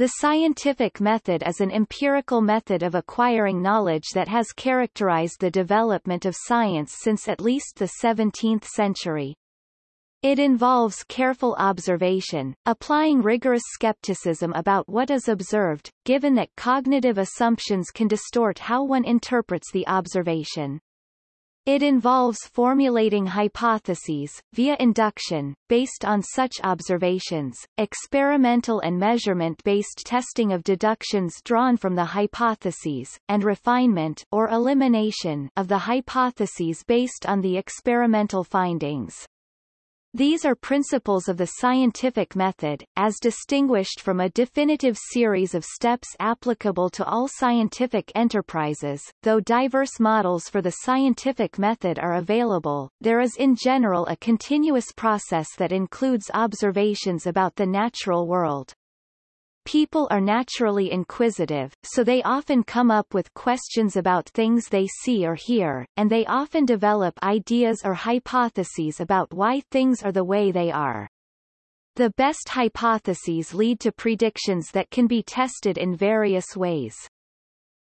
The scientific method is an empirical method of acquiring knowledge that has characterized the development of science since at least the 17th century. It involves careful observation, applying rigorous skepticism about what is observed, given that cognitive assumptions can distort how one interprets the observation. It involves formulating hypotheses, via induction, based on such observations, experimental and measurement-based testing of deductions drawn from the hypotheses, and refinement or elimination of the hypotheses based on the experimental findings. These are principles of the scientific method, as distinguished from a definitive series of steps applicable to all scientific enterprises. Though diverse models for the scientific method are available, there is in general a continuous process that includes observations about the natural world. People are naturally inquisitive, so they often come up with questions about things they see or hear, and they often develop ideas or hypotheses about why things are the way they are. The best hypotheses lead to predictions that can be tested in various ways.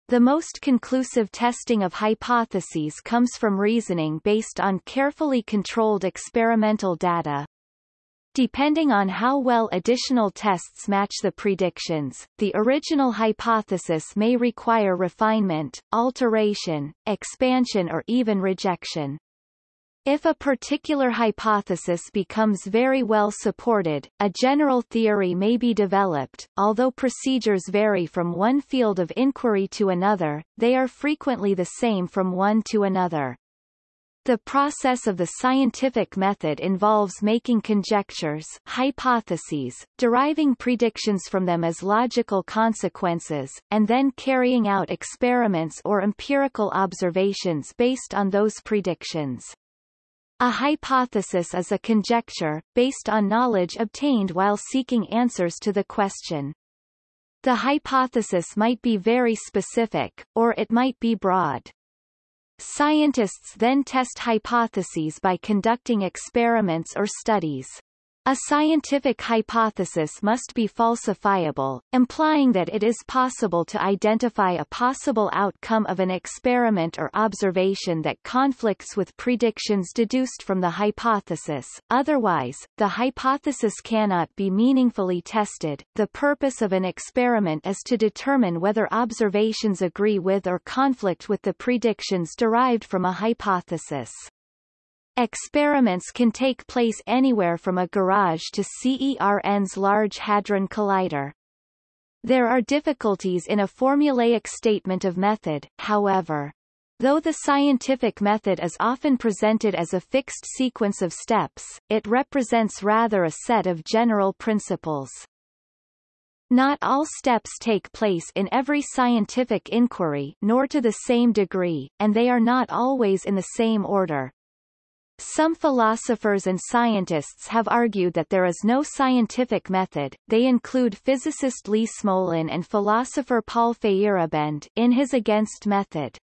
The most conclusive testing of hypotheses comes from reasoning based on carefully controlled experimental data, Depending on how well additional tests match the predictions, the original hypothesis may require refinement, alteration, expansion or even rejection. If a particular hypothesis becomes very well supported, a general theory may be developed. Although procedures vary from one field of inquiry to another, they are frequently the same from one to another. The process of the scientific method involves making conjectures hypotheses, deriving predictions from them as logical consequences, and then carrying out experiments or empirical observations based on those predictions. A hypothesis is a conjecture, based on knowledge obtained while seeking answers to the question. The hypothesis might be very specific, or it might be broad. Scientists then test hypotheses by conducting experiments or studies. A scientific hypothesis must be falsifiable, implying that it is possible to identify a possible outcome of an experiment or observation that conflicts with predictions deduced from the hypothesis, otherwise, the hypothesis cannot be meaningfully tested. The purpose of an experiment is to determine whether observations agree with or conflict with the predictions derived from a hypothesis. Experiments can take place anywhere from a garage to CERN's Large Hadron Collider. There are difficulties in a formulaic statement of method, however. Though the scientific method is often presented as a fixed sequence of steps, it represents rather a set of general principles. Not all steps take place in every scientific inquiry nor to the same degree, and they are not always in the same order. Some philosophers and scientists have argued that there is no scientific method. They include physicist Lee Smolin and philosopher Paul Feyerabend in his Against method.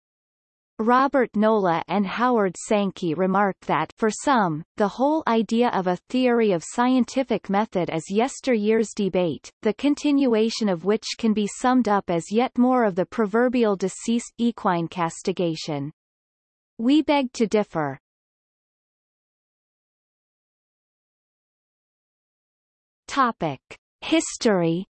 Robert Nola and Howard Sankey remark that for some, the whole idea of a theory of scientific method is yesteryear's debate, the continuation of which can be summed up as yet more of the proverbial deceased equine castigation. We beg to differ. Topic. History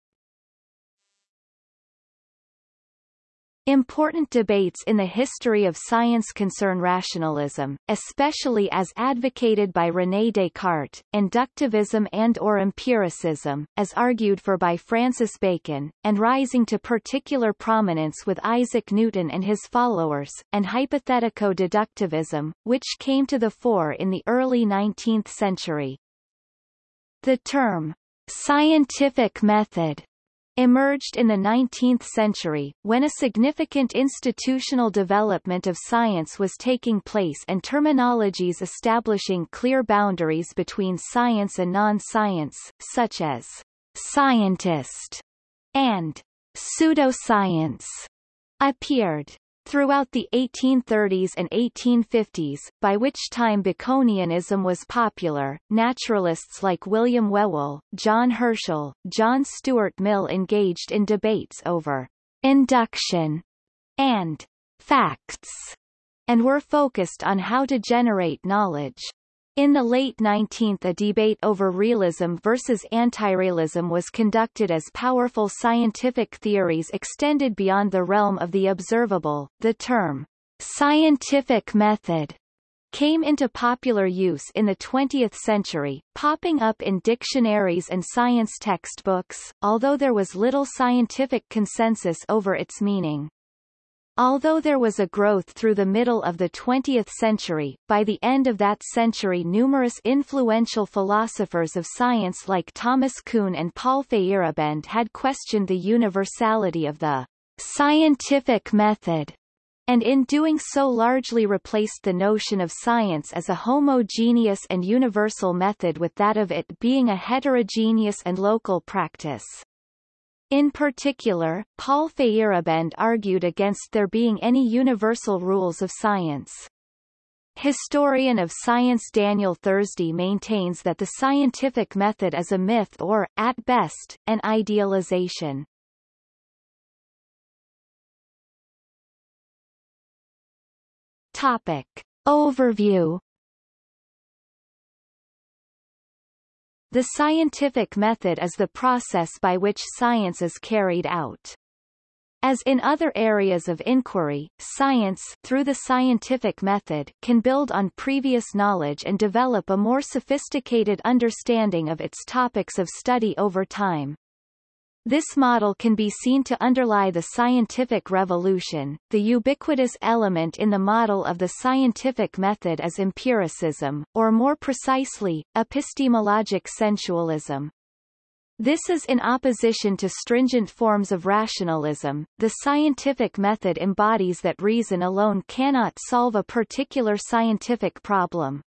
Important debates in the history of science concern rationalism, especially as advocated by René Descartes, inductivism and or empiricism, as argued for by Francis Bacon, and rising to particular prominence with Isaac Newton and his followers, and hypothetico-deductivism, which came to the fore in the early 19th century. The term, Scientific method emerged in the 19th century, when a significant institutional development of science was taking place and terminologies establishing clear boundaries between science and non-science, such as scientist and pseudoscience, appeared. Throughout the 1830s and 1850s, by which time Baconianism was popular, naturalists like William Whewell, John Herschel, John Stuart Mill engaged in debates over induction and facts, and were focused on how to generate knowledge. In the late 19th a debate over realism versus anti-realism was conducted as powerful scientific theories extended beyond the realm of the observable. The term, scientific method, came into popular use in the 20th century, popping up in dictionaries and science textbooks, although there was little scientific consensus over its meaning. Although there was a growth through the middle of the 20th century, by the end of that century numerous influential philosophers of science like Thomas Kuhn and Paul Feyerabend had questioned the universality of the scientific method, and in doing so largely replaced the notion of science as a homogeneous and universal method with that of it being a heterogeneous and local practice. In particular, Paul Feyerabend argued against there being any universal rules of science. Historian of science Daniel Thursday maintains that the scientific method is a myth or, at best, an idealization. Topic. Overview The scientific method is the process by which science is carried out. As in other areas of inquiry, science through the scientific method can build on previous knowledge and develop a more sophisticated understanding of its topics of study over time. This model can be seen to underlie the scientific revolution. The ubiquitous element in the model of the scientific method is empiricism, or more precisely, epistemologic sensualism. This is in opposition to stringent forms of rationalism. The scientific method embodies that reason alone cannot solve a particular scientific problem.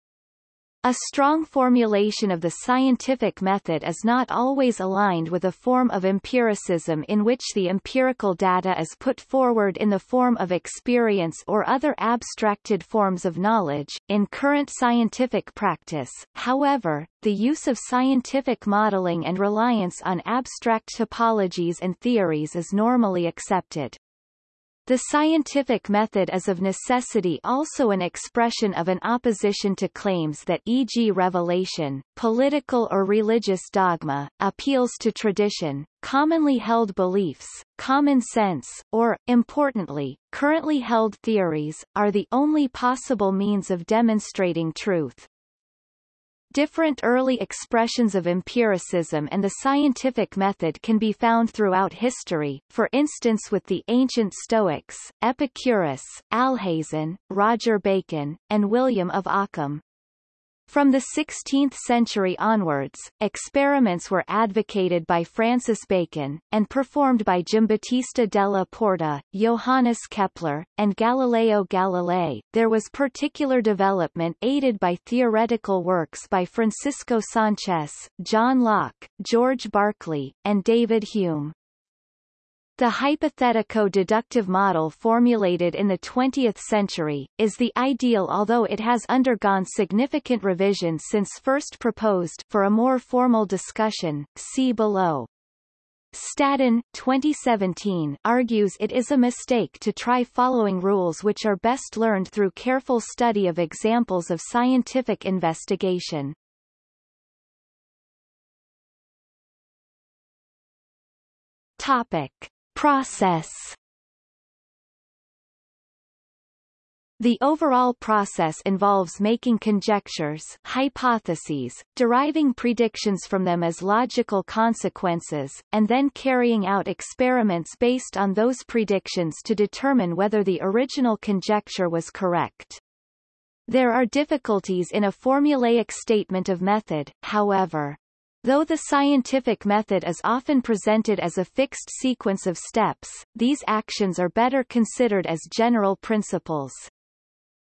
A strong formulation of the scientific method is not always aligned with a form of empiricism in which the empirical data is put forward in the form of experience or other abstracted forms of knowledge. In current scientific practice, however, the use of scientific modeling and reliance on abstract topologies and theories is normally accepted. The scientific method is of necessity also an expression of an opposition to claims that e.g. revelation, political or religious dogma, appeals to tradition, commonly held beliefs, common sense, or, importantly, currently held theories, are the only possible means of demonstrating truth. Different early expressions of empiricism and the scientific method can be found throughout history, for instance with the ancient Stoics, Epicurus, Alhazen, Roger Bacon, and William of Ockham. From the 16th century onwards, experiments were advocated by Francis Bacon, and performed by Giambattista della Porta, Johannes Kepler, and Galileo Galilei. There was particular development aided by theoretical works by Francisco Sanchez, John Locke, George Berkeley, and David Hume. The hypothetico-deductive model formulated in the 20th century, is the ideal although it has undergone significant revisions since first proposed for a more formal discussion, see below. Staddon, 2017, argues it is a mistake to try following rules which are best learned through careful study of examples of scientific investigation. Topic. Process The overall process involves making conjectures hypotheses, deriving predictions from them as logical consequences, and then carrying out experiments based on those predictions to determine whether the original conjecture was correct. There are difficulties in a formulaic statement of method, however. Though the scientific method is often presented as a fixed sequence of steps, these actions are better considered as general principles.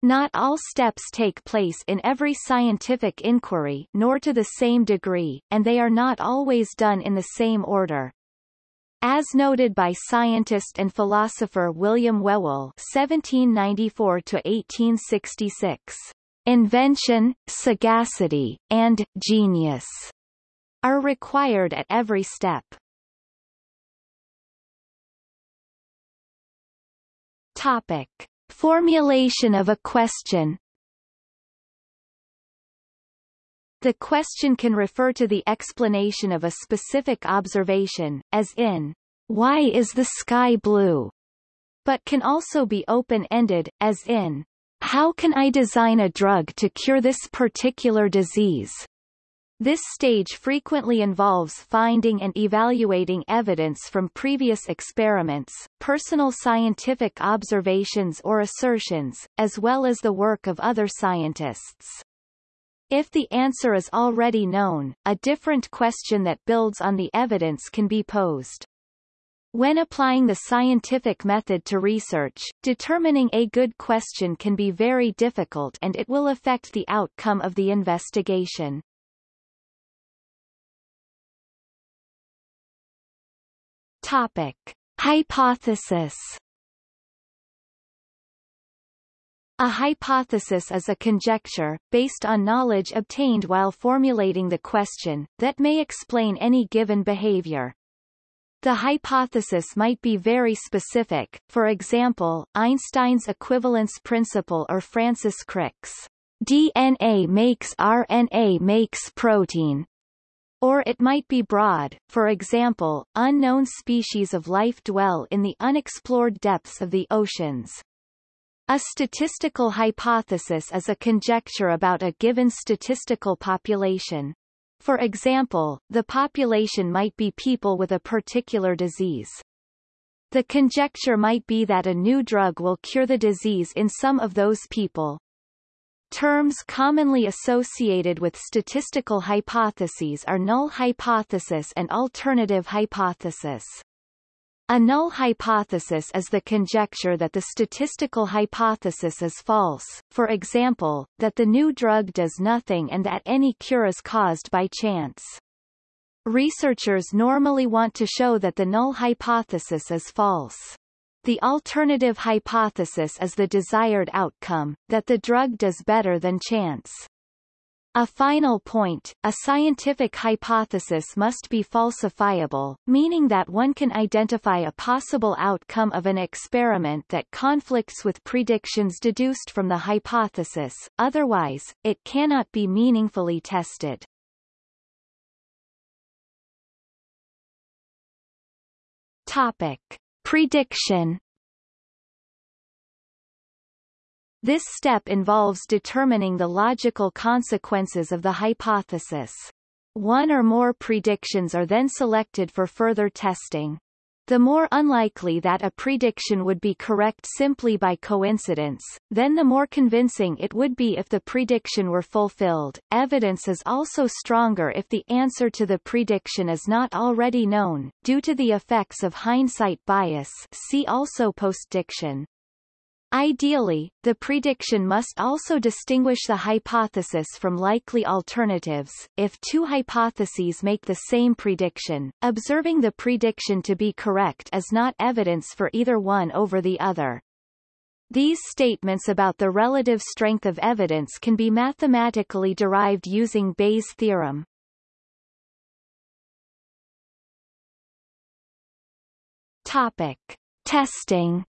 Not all steps take place in every scientific inquiry nor to the same degree, and they are not always done in the same order. As noted by scientist and philosopher William Whewell (1794–1866), invention, sagacity, and genius are required at every step. Topic: Formulation of a question. The question can refer to the explanation of a specific observation, as in, why is the sky blue? But can also be open-ended, as in, how can I design a drug to cure this particular disease? This stage frequently involves finding and evaluating evidence from previous experiments, personal scientific observations or assertions, as well as the work of other scientists. If the answer is already known, a different question that builds on the evidence can be posed. When applying the scientific method to research, determining a good question can be very difficult and it will affect the outcome of the investigation. Topic. Hypothesis A hypothesis is a conjecture, based on knowledge obtained while formulating the question, that may explain any given behavior. The hypothesis might be very specific, for example, Einstein's equivalence principle or Francis Crick's DNA makes RNA makes protein, or it might be broad, for example, unknown species of life dwell in the unexplored depths of the oceans. A statistical hypothesis is a conjecture about a given statistical population. For example, the population might be people with a particular disease. The conjecture might be that a new drug will cure the disease in some of those people, Terms commonly associated with statistical hypotheses are null hypothesis and alternative hypothesis. A null hypothesis is the conjecture that the statistical hypothesis is false, for example, that the new drug does nothing and that any cure is caused by chance. Researchers normally want to show that the null hypothesis is false. The alternative hypothesis is the desired outcome, that the drug does better than chance. A final point, a scientific hypothesis must be falsifiable, meaning that one can identify a possible outcome of an experiment that conflicts with predictions deduced from the hypothesis, otherwise, it cannot be meaningfully tested. Topic. Prediction This step involves determining the logical consequences of the hypothesis. One or more predictions are then selected for further testing. The more unlikely that a prediction would be correct simply by coincidence, then the more convincing it would be if the prediction were fulfilled. Evidence is also stronger if the answer to the prediction is not already known, due to the effects of hindsight bias see also postdiction. Ideally, the prediction must also distinguish the hypothesis from likely alternatives. If two hypotheses make the same prediction, observing the prediction to be correct is not evidence for either one over the other. These statements about the relative strength of evidence can be mathematically derived using Bayes' theorem. Topic. Testing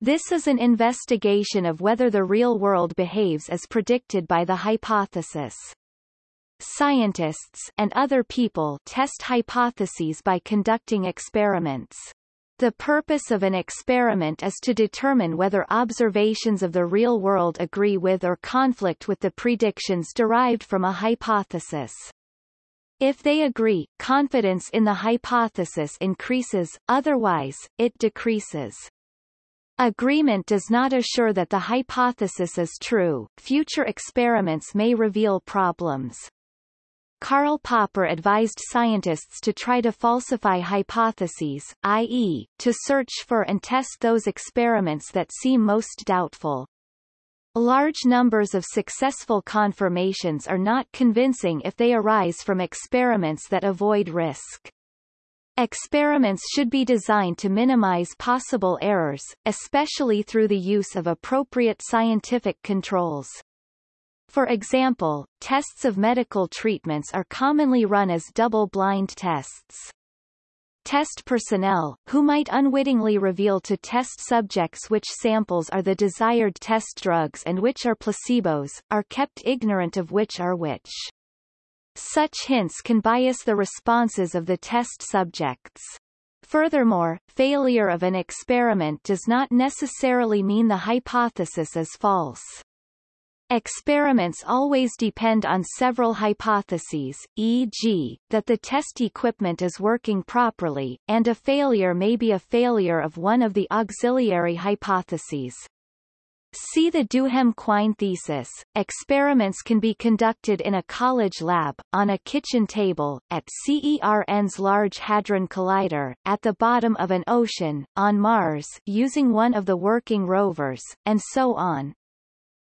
This is an investigation of whether the real world behaves as predicted by the hypothesis. Scientists and other people test hypotheses by conducting experiments. The purpose of an experiment is to determine whether observations of the real world agree with or conflict with the predictions derived from a hypothesis. If they agree, confidence in the hypothesis increases, otherwise, it decreases. Agreement does not assure that the hypothesis is true. Future experiments may reveal problems. Karl Popper advised scientists to try to falsify hypotheses, i.e., to search for and test those experiments that seem most doubtful. Large numbers of successful confirmations are not convincing if they arise from experiments that avoid risk. Experiments should be designed to minimize possible errors, especially through the use of appropriate scientific controls. For example, tests of medical treatments are commonly run as double-blind tests. Test personnel, who might unwittingly reveal to test subjects which samples are the desired test drugs and which are placebos, are kept ignorant of which are which. Such hints can bias the responses of the test subjects. Furthermore, failure of an experiment does not necessarily mean the hypothesis is false. Experiments always depend on several hypotheses, e.g., that the test equipment is working properly, and a failure may be a failure of one of the auxiliary hypotheses. See the Duhem-Quine thesis. Experiments can be conducted in a college lab, on a kitchen table, at CERN's Large Hadron Collider, at the bottom of an ocean, on Mars using one of the working rovers, and so on.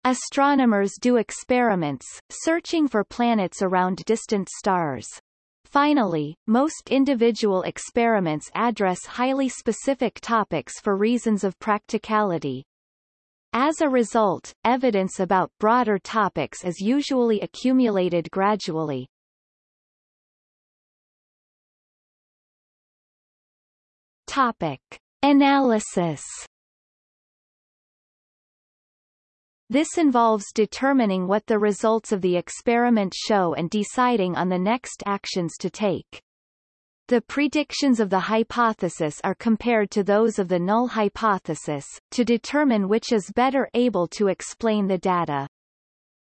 Astronomers do experiments, searching for planets around distant stars. Finally, most individual experiments address highly specific topics for reasons of practicality. As a result, evidence about broader topics is usually accumulated gradually. Topic. Analysis This involves determining what the results of the experiment show and deciding on the next actions to take. The predictions of the hypothesis are compared to those of the null hypothesis, to determine which is better able to explain the data.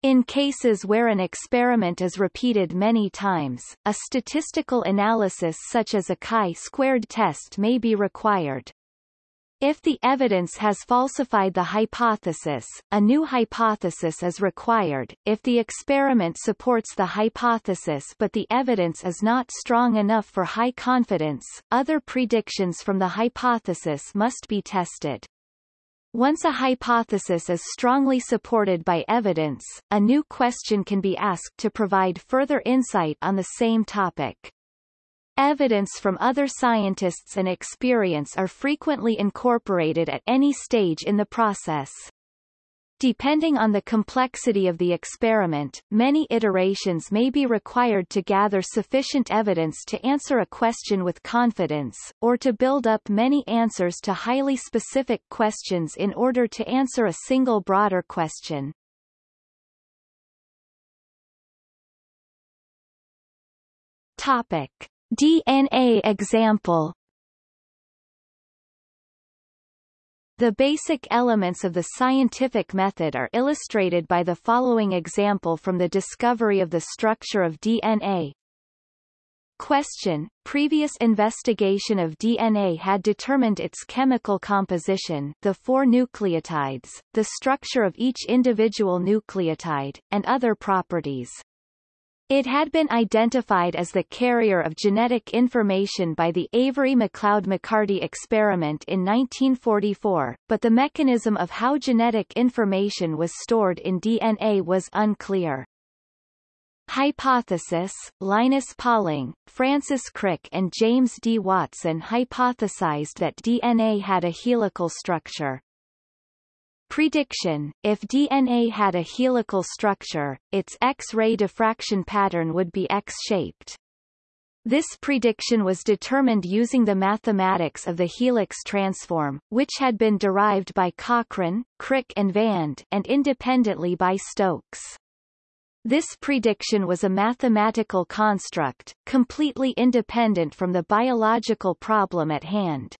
In cases where an experiment is repeated many times, a statistical analysis such as a chi-squared test may be required. If the evidence has falsified the hypothesis, a new hypothesis is required. If the experiment supports the hypothesis but the evidence is not strong enough for high confidence, other predictions from the hypothesis must be tested. Once a hypothesis is strongly supported by evidence, a new question can be asked to provide further insight on the same topic. Evidence from other scientists and experience are frequently incorporated at any stage in the process. Depending on the complexity of the experiment, many iterations may be required to gather sufficient evidence to answer a question with confidence, or to build up many answers to highly specific questions in order to answer a single broader question. Topic. DNA example The basic elements of the scientific method are illustrated by the following example from the discovery of the structure of DNA. Question. Previous investigation of DNA had determined its chemical composition the four nucleotides, the structure of each individual nucleotide, and other properties. It had been identified as the carrier of genetic information by the Avery MacLeod-McCarty experiment in 1944, but the mechanism of how genetic information was stored in DNA was unclear. Hypothesis Linus Pauling, Francis Crick and James D. Watson hypothesized that DNA had a helical structure. Prediction If DNA had a helical structure, its X-ray diffraction pattern would be X-shaped. This prediction was determined using the mathematics of the helix transform, which had been derived by Cochran, Crick and Vand, and independently by Stokes. This prediction was a mathematical construct, completely independent from the biological problem at hand.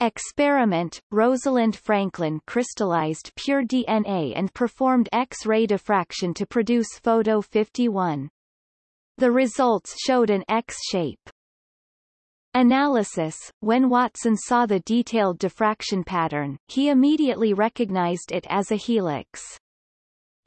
Experiment, Rosalind Franklin crystallized pure DNA and performed X-ray diffraction to produce photo 51. The results showed an X-shape. Analysis When Watson saw the detailed diffraction pattern, he immediately recognized it as a helix.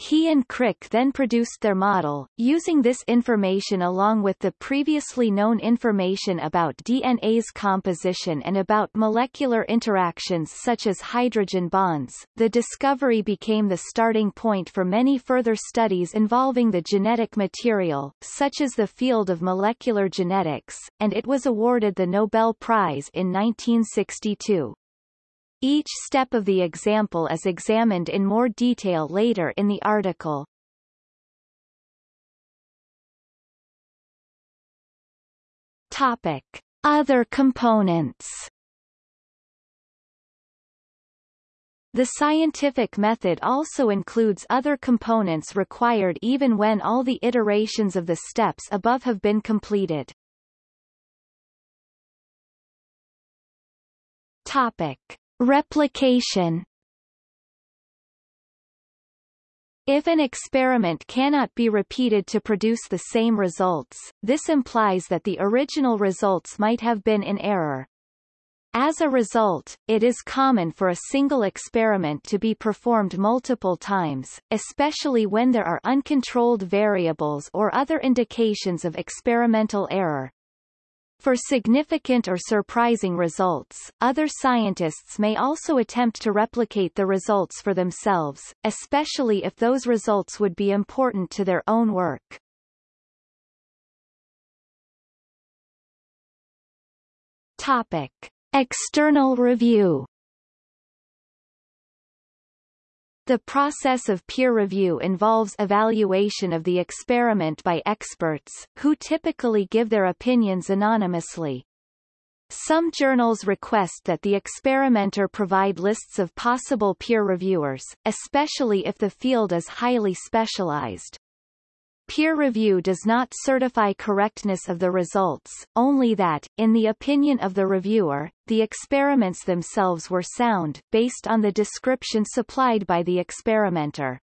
He and Crick then produced their model, using this information along with the previously known information about DNA's composition and about molecular interactions such as hydrogen bonds. The discovery became the starting point for many further studies involving the genetic material, such as the field of molecular genetics, and it was awarded the Nobel Prize in 1962. Each step of the example is examined in more detail later in the article. Topic. Other components The scientific method also includes other components required even when all the iterations of the steps above have been completed. Topic. Replication If an experiment cannot be repeated to produce the same results, this implies that the original results might have been in error. As a result, it is common for a single experiment to be performed multiple times, especially when there are uncontrolled variables or other indications of experimental error. For significant or surprising results, other scientists may also attempt to replicate the results for themselves, especially if those results would be important to their own work. Topic. External review The process of peer review involves evaluation of the experiment by experts, who typically give their opinions anonymously. Some journals request that the experimenter provide lists of possible peer reviewers, especially if the field is highly specialized. Peer review does not certify correctness of the results, only that, in the opinion of the reviewer, the experiments themselves were sound, based on the description supplied by the experimenter.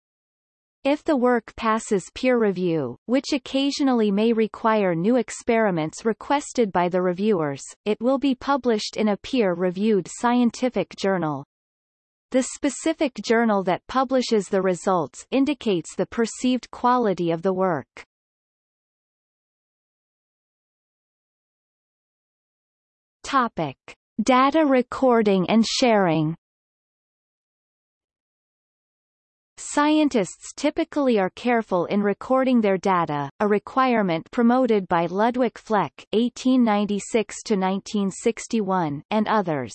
If the work passes peer review, which occasionally may require new experiments requested by the reviewers, it will be published in a peer-reviewed scientific journal. The specific journal that publishes the results indicates the perceived quality of the work. Topic. Data recording and sharing Scientists typically are careful in recording their data, a requirement promoted by Ludwig Fleck (1896–1961) and others.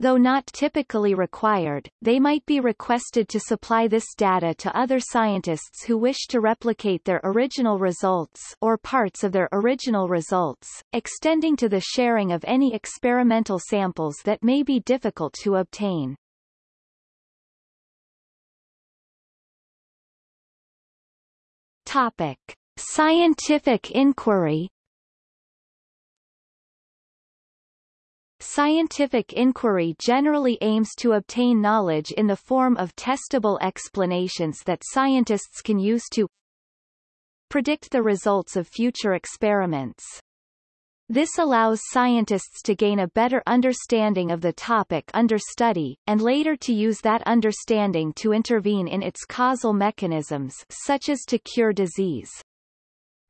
Though not typically required, they might be requested to supply this data to other scientists who wish to replicate their original results or parts of their original results, extending to the sharing of any experimental samples that may be difficult to obtain. Topic. Scientific inquiry Scientific inquiry generally aims to obtain knowledge in the form of testable explanations that scientists can use to predict the results of future experiments. This allows scientists to gain a better understanding of the topic under study, and later to use that understanding to intervene in its causal mechanisms such as to cure disease.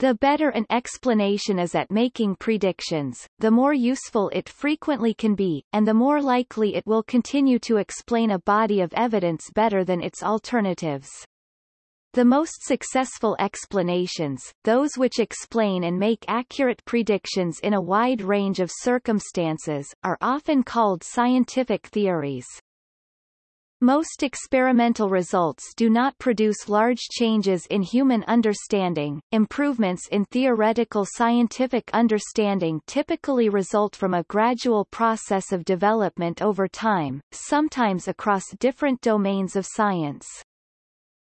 The better an explanation is at making predictions, the more useful it frequently can be, and the more likely it will continue to explain a body of evidence better than its alternatives. The most successful explanations, those which explain and make accurate predictions in a wide range of circumstances, are often called scientific theories. Most experimental results do not produce large changes in human understanding. Improvements in theoretical scientific understanding typically result from a gradual process of development over time, sometimes across different domains of science.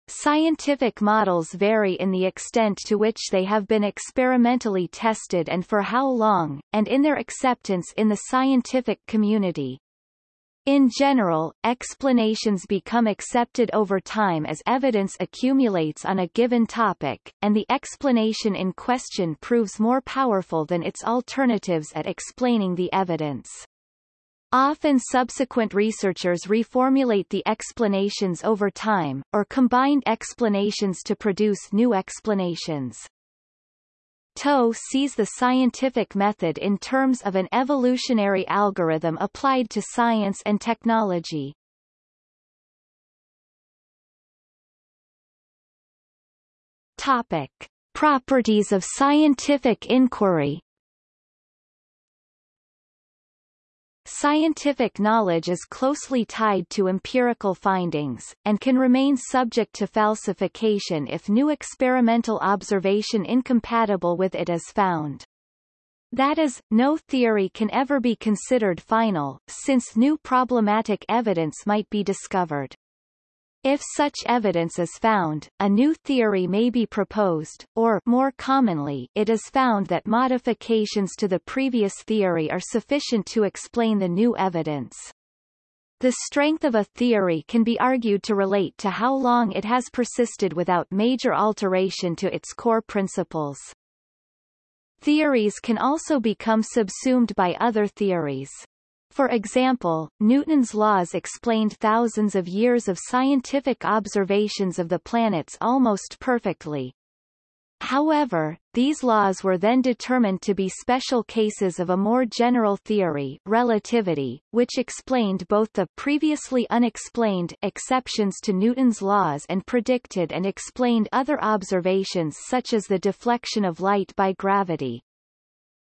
Scientific models vary in the extent to which they have been experimentally tested and for how long, and in their acceptance in the scientific community. In general, explanations become accepted over time as evidence accumulates on a given topic, and the explanation in question proves more powerful than its alternatives at explaining the evidence. Often subsequent researchers reformulate the explanations over time, or combined explanations to produce new explanations. TOE sees the scientific method in terms of an evolutionary algorithm applied to science and technology. Topic. Properties of scientific inquiry Scientific knowledge is closely tied to empirical findings, and can remain subject to falsification if new experimental observation incompatible with it is found. That is, no theory can ever be considered final, since new problematic evidence might be discovered. If such evidence is found, a new theory may be proposed, or more commonly, it is found that modifications to the previous theory are sufficient to explain the new evidence. The strength of a theory can be argued to relate to how long it has persisted without major alteration to its core principles. Theories can also become subsumed by other theories. For example, Newton's laws explained thousands of years of scientific observations of the planets almost perfectly. However, these laws were then determined to be special cases of a more general theory relativity, which explained both the previously unexplained exceptions to Newton's laws and predicted and explained other observations such as the deflection of light by gravity.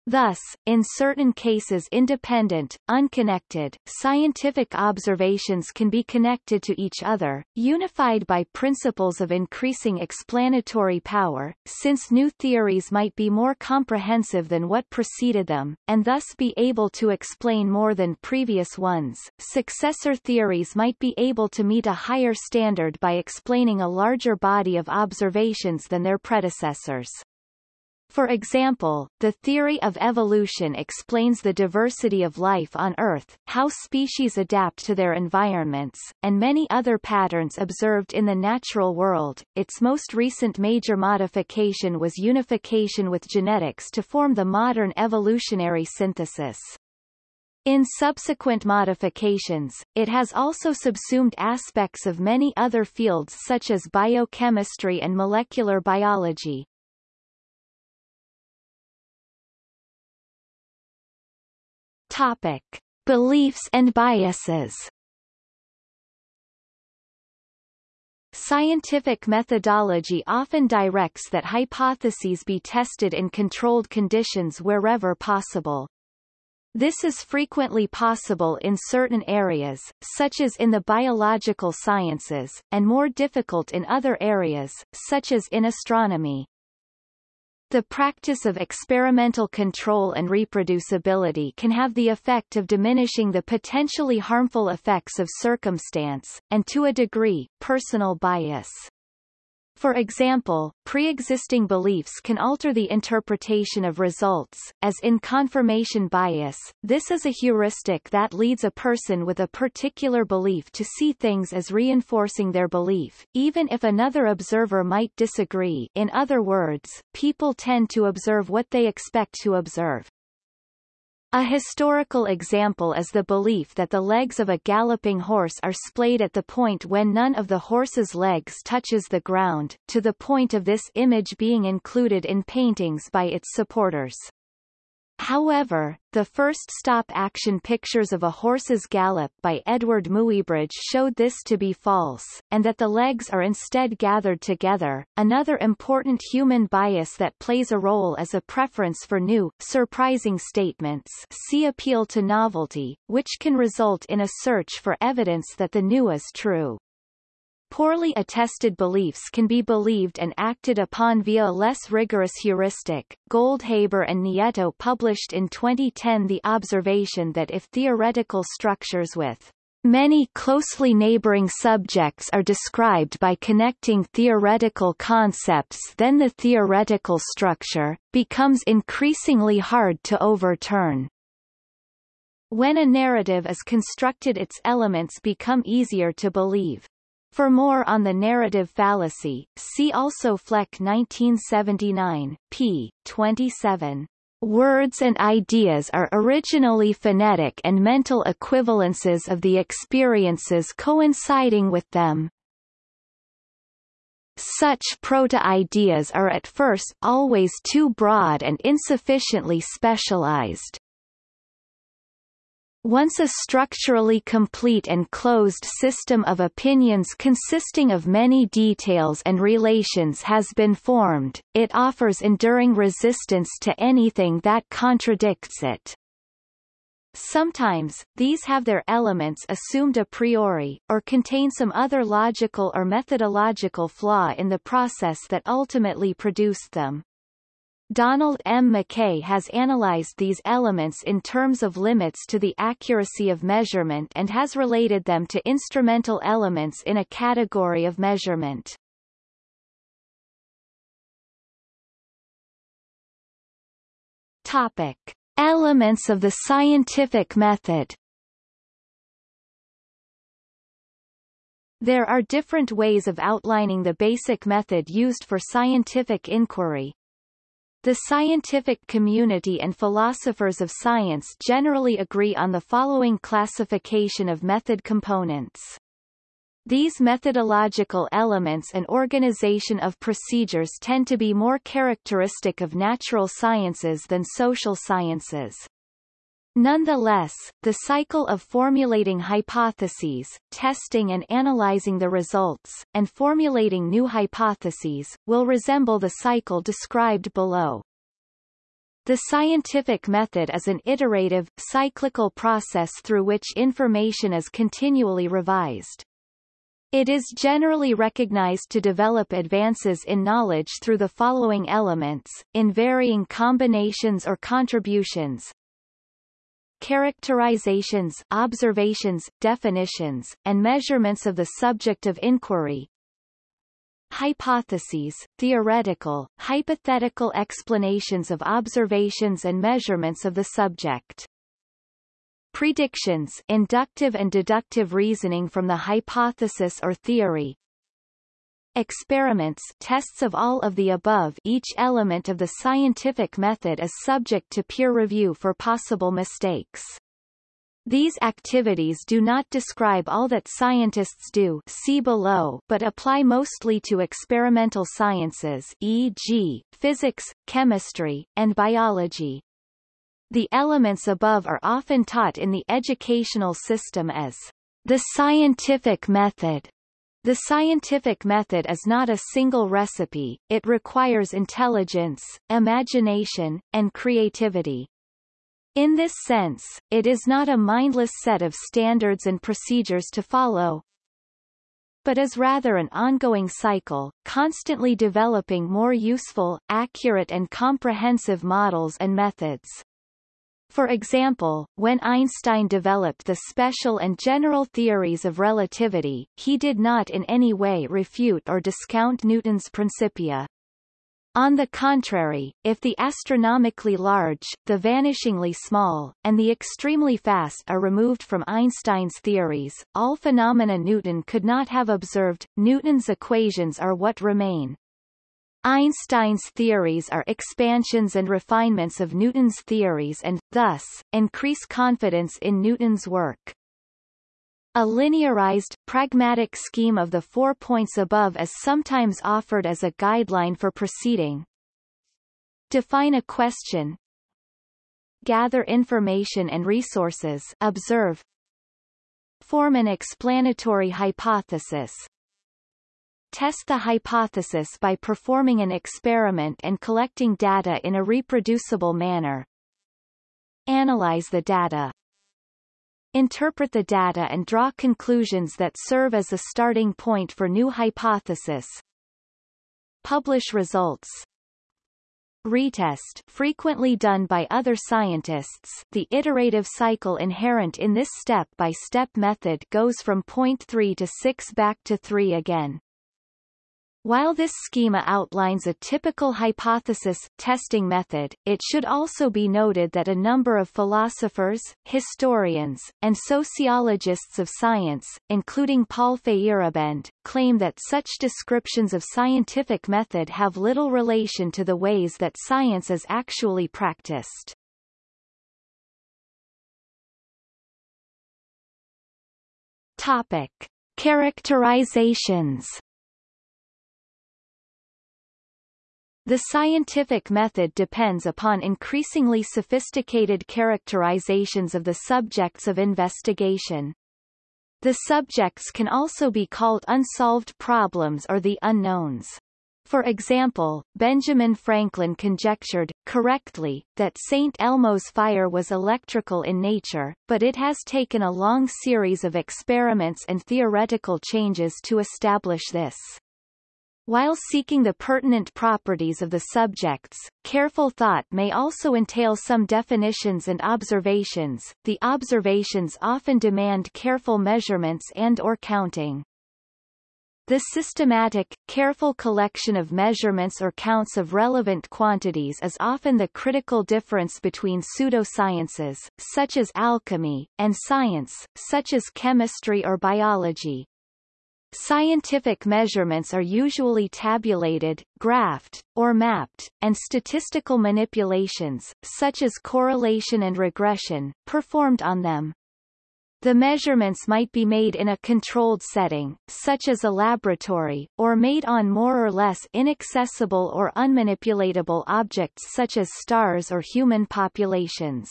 Thus, in certain cases independent, unconnected, scientific observations can be connected to each other, unified by principles of increasing explanatory power, since new theories might be more comprehensive than what preceded them, and thus be able to explain more than previous ones. Successor theories might be able to meet a higher standard by explaining a larger body of observations than their predecessors. For example, the theory of evolution explains the diversity of life on Earth, how species adapt to their environments, and many other patterns observed in the natural world. Its most recent major modification was unification with genetics to form the modern evolutionary synthesis. In subsequent modifications, it has also subsumed aspects of many other fields such as biochemistry and molecular biology. Topic. Beliefs and biases Scientific methodology often directs that hypotheses be tested in controlled conditions wherever possible. This is frequently possible in certain areas, such as in the biological sciences, and more difficult in other areas, such as in astronomy. The practice of experimental control and reproducibility can have the effect of diminishing the potentially harmful effects of circumstance, and to a degree, personal bias. For example, pre-existing beliefs can alter the interpretation of results, as in confirmation bias. This is a heuristic that leads a person with a particular belief to see things as reinforcing their belief, even if another observer might disagree. In other words, people tend to observe what they expect to observe. A historical example is the belief that the legs of a galloping horse are splayed at the point when none of the horse's legs touches the ground, to the point of this image being included in paintings by its supporters. However, the first stop-action pictures of a horse's gallop by Eadweard Muybridge showed this to be false, and that the legs are instead gathered together. Another important human bias that plays a role is a preference for new, surprising statements see appeal to novelty, which can result in a search for evidence that the new is true. Poorly attested beliefs can be believed and acted upon via a less rigorous heuristic. Goldhaber and Nieto published in 2010 the observation that if theoretical structures with Many closely neighboring subjects are described by connecting theoretical concepts then the theoretical structure, becomes increasingly hard to overturn. When a narrative is constructed its elements become easier to believe. For more on the narrative fallacy, see also Fleck 1979, p. 27. Words and ideas are originally phonetic and mental equivalences of the experiences coinciding with them. Such proto-ideas are at first always too broad and insufficiently specialized. Once a structurally complete and closed system of opinions consisting of many details and relations has been formed, it offers enduring resistance to anything that contradicts it. Sometimes, these have their elements assumed a priori, or contain some other logical or methodological flaw in the process that ultimately produced them. Donald M. MacKay has analyzed these elements in terms of limits to the accuracy of measurement and has related them to instrumental elements in a category of measurement. Topic. Elements of the scientific method There are different ways of outlining the basic method used for scientific inquiry, the scientific community and philosophers of science generally agree on the following classification of method components. These methodological elements and organization of procedures tend to be more characteristic of natural sciences than social sciences. Nonetheless, the cycle of formulating hypotheses, testing and analyzing the results, and formulating new hypotheses, will resemble the cycle described below. The scientific method is an iterative, cyclical process through which information is continually revised. It is generally recognized to develop advances in knowledge through the following elements, in varying combinations or contributions, characterizations, observations, definitions, and measurements of the subject of inquiry, hypotheses, theoretical, hypothetical explanations of observations and measurements of the subject. Predictions inductive and deductive reasoning from the hypothesis or theory, Experiments tests of all of the above each element of the scientific method is subject to peer review for possible mistakes. These activities do not describe all that scientists do see below but apply mostly to experimental sciences e.g., physics, chemistry, and biology. The elements above are often taught in the educational system as the scientific method the scientific method is not a single recipe, it requires intelligence, imagination, and creativity. In this sense, it is not a mindless set of standards and procedures to follow, but is rather an ongoing cycle, constantly developing more useful, accurate and comprehensive models and methods. For example, when Einstein developed the special and general theories of relativity, he did not in any way refute or discount Newton's Principia. On the contrary, if the astronomically large, the vanishingly small, and the extremely fast are removed from Einstein's theories, all phenomena Newton could not have observed, Newton's equations are what remain. Einstein's theories are expansions and refinements of Newton's theories and, thus, increase confidence in Newton's work. A linearized, pragmatic scheme of the four points above is sometimes offered as a guideline for proceeding. Define a question. Gather information and resources observe. Form an explanatory hypothesis Test the hypothesis by performing an experiment and collecting data in a reproducible manner. Analyze the data. Interpret the data and draw conclusions that serve as a starting point for new hypothesis. Publish results. Retest frequently done by other scientists the iterative cycle inherent in this step-by-step -step method goes from point 3 to 6 back to 3 again. While this schema outlines a typical hypothesis testing method, it should also be noted that a number of philosophers, historians, and sociologists of science, including Paul Feyerabend, claim that such descriptions of scientific method have little relation to the ways that science is actually practiced. Topic. Characterizations The scientific method depends upon increasingly sophisticated characterizations of the subjects of investigation. The subjects can also be called unsolved problems or the unknowns. For example, Benjamin Franklin conjectured, correctly, that St. Elmo's fire was electrical in nature, but it has taken a long series of experiments and theoretical changes to establish this. While seeking the pertinent properties of the subjects, careful thought may also entail some definitions and observations. The observations often demand careful measurements and or counting. The systematic, careful collection of measurements or counts of relevant quantities is often the critical difference between pseudosciences, such as alchemy, and science, such as chemistry or biology. Scientific measurements are usually tabulated, graphed, or mapped, and statistical manipulations, such as correlation and regression, performed on them. The measurements might be made in a controlled setting, such as a laboratory, or made on more or less inaccessible or unmanipulatable objects such as stars or human populations.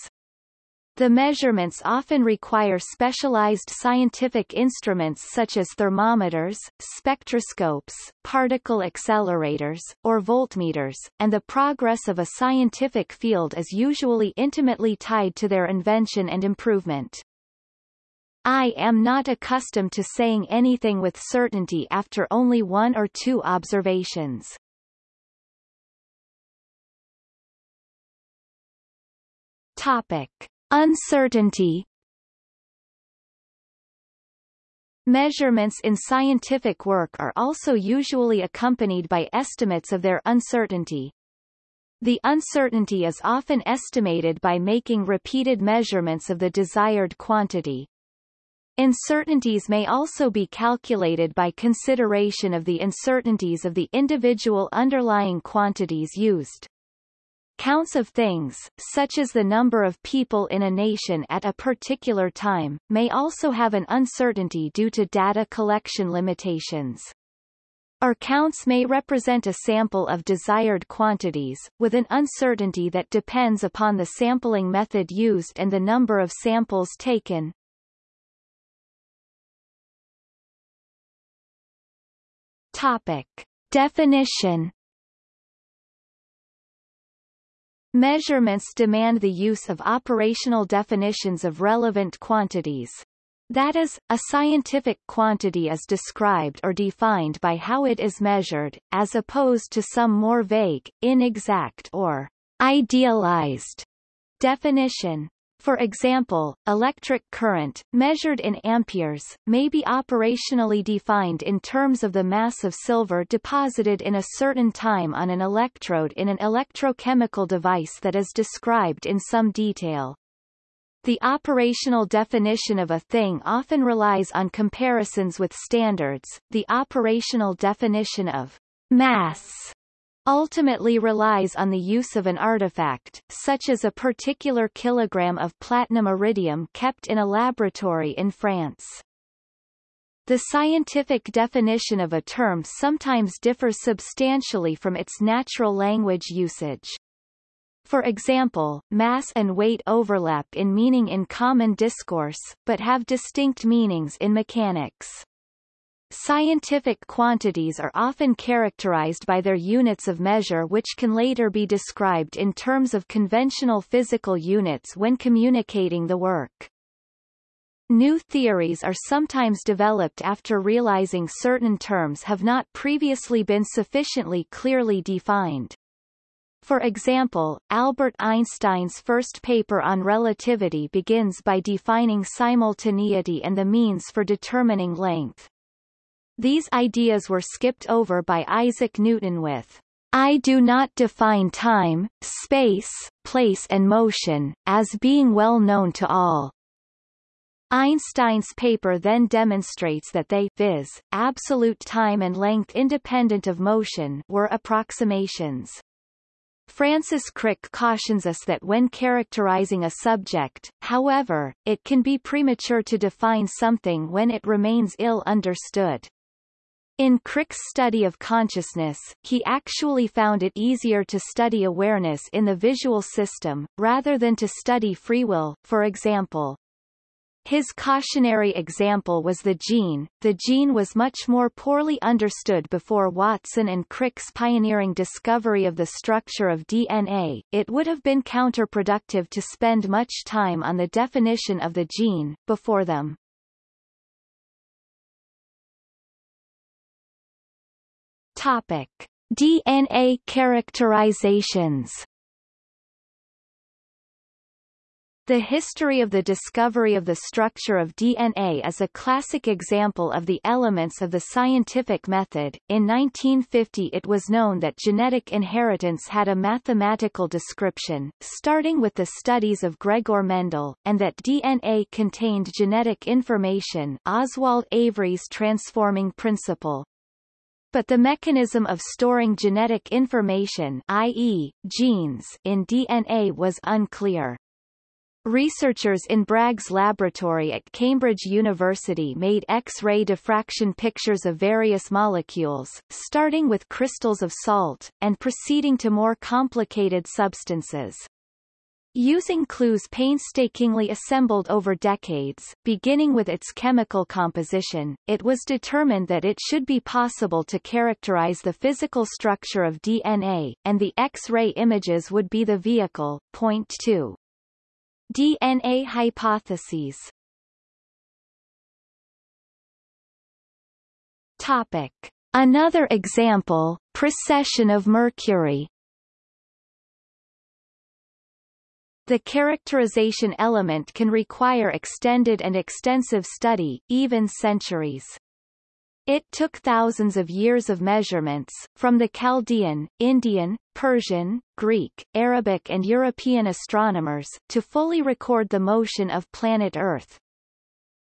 The measurements often require specialized scientific instruments such as thermometers, spectroscopes, particle accelerators, or voltmeters, and the progress of a scientific field is usually intimately tied to their invention and improvement. I am not accustomed to saying anything with certainty after only one or two observations. Topic. Uncertainty Measurements in scientific work are also usually accompanied by estimates of their uncertainty. The uncertainty is often estimated by making repeated measurements of the desired quantity. Uncertainties may also be calculated by consideration of the uncertainties of the individual underlying quantities used. Counts of things, such as the number of people in a nation at a particular time, may also have an uncertainty due to data collection limitations. Our counts may represent a sample of desired quantities, with an uncertainty that depends upon the sampling method used and the number of samples taken. Topic. Definition Measurements demand the use of operational definitions of relevant quantities. That is, a scientific quantity is described or defined by how it is measured, as opposed to some more vague, inexact or idealized definition. For example, electric current, measured in amperes, may be operationally defined in terms of the mass of silver deposited in a certain time on an electrode in an electrochemical device that is described in some detail. The operational definition of a thing often relies on comparisons with standards. The operational definition of mass ultimately relies on the use of an artifact, such as a particular kilogram of platinum iridium kept in a laboratory in France. The scientific definition of a term sometimes differs substantially from its natural language usage. For example, mass and weight overlap in meaning in common discourse, but have distinct meanings in mechanics. Scientific quantities are often characterized by their units of measure which can later be described in terms of conventional physical units when communicating the work. New theories are sometimes developed after realizing certain terms have not previously been sufficiently clearly defined. For example, Albert Einstein's first paper on relativity begins by defining simultaneity and the means for determining length. These ideas were skipped over by Isaac Newton with I do not define time, space, place and motion, as being well known to all. Einstein's paper then demonstrates that they viz., absolute time and length independent of motion were approximations. Francis Crick cautions us that when characterizing a subject, however, it can be premature to define something when it remains ill understood. In Crick's study of consciousness, he actually found it easier to study awareness in the visual system, rather than to study free will, for example. His cautionary example was the gene. The gene was much more poorly understood before Watson and Crick's pioneering discovery of the structure of DNA. It would have been counterproductive to spend much time on the definition of the gene, before them. Topic: DNA characterizations. The history of the discovery of the structure of DNA is a classic example of the elements of the scientific method. In 1950 it was known that genetic inheritance had a mathematical description, starting with the studies of Gregor Mendel, and that DNA contained genetic information Oswald Avery's transforming principle, but the mechanism of storing genetic information i.e., genes in DNA was unclear. Researchers in Bragg's laboratory at Cambridge University made X-ray diffraction pictures of various molecules, starting with crystals of salt, and proceeding to more complicated substances. Using clues painstakingly assembled over decades, beginning with its chemical composition, it was determined that it should be possible to characterize the physical structure of DNA, and the X-ray images would be the vehicle. Point 2. DNA hypotheses Topic. Another example, precession of mercury The characterization element can require extended and extensive study, even centuries. It took thousands of years of measurements, from the Chaldean, Indian, Persian, Greek, Arabic and European astronomers, to fully record the motion of planet Earth.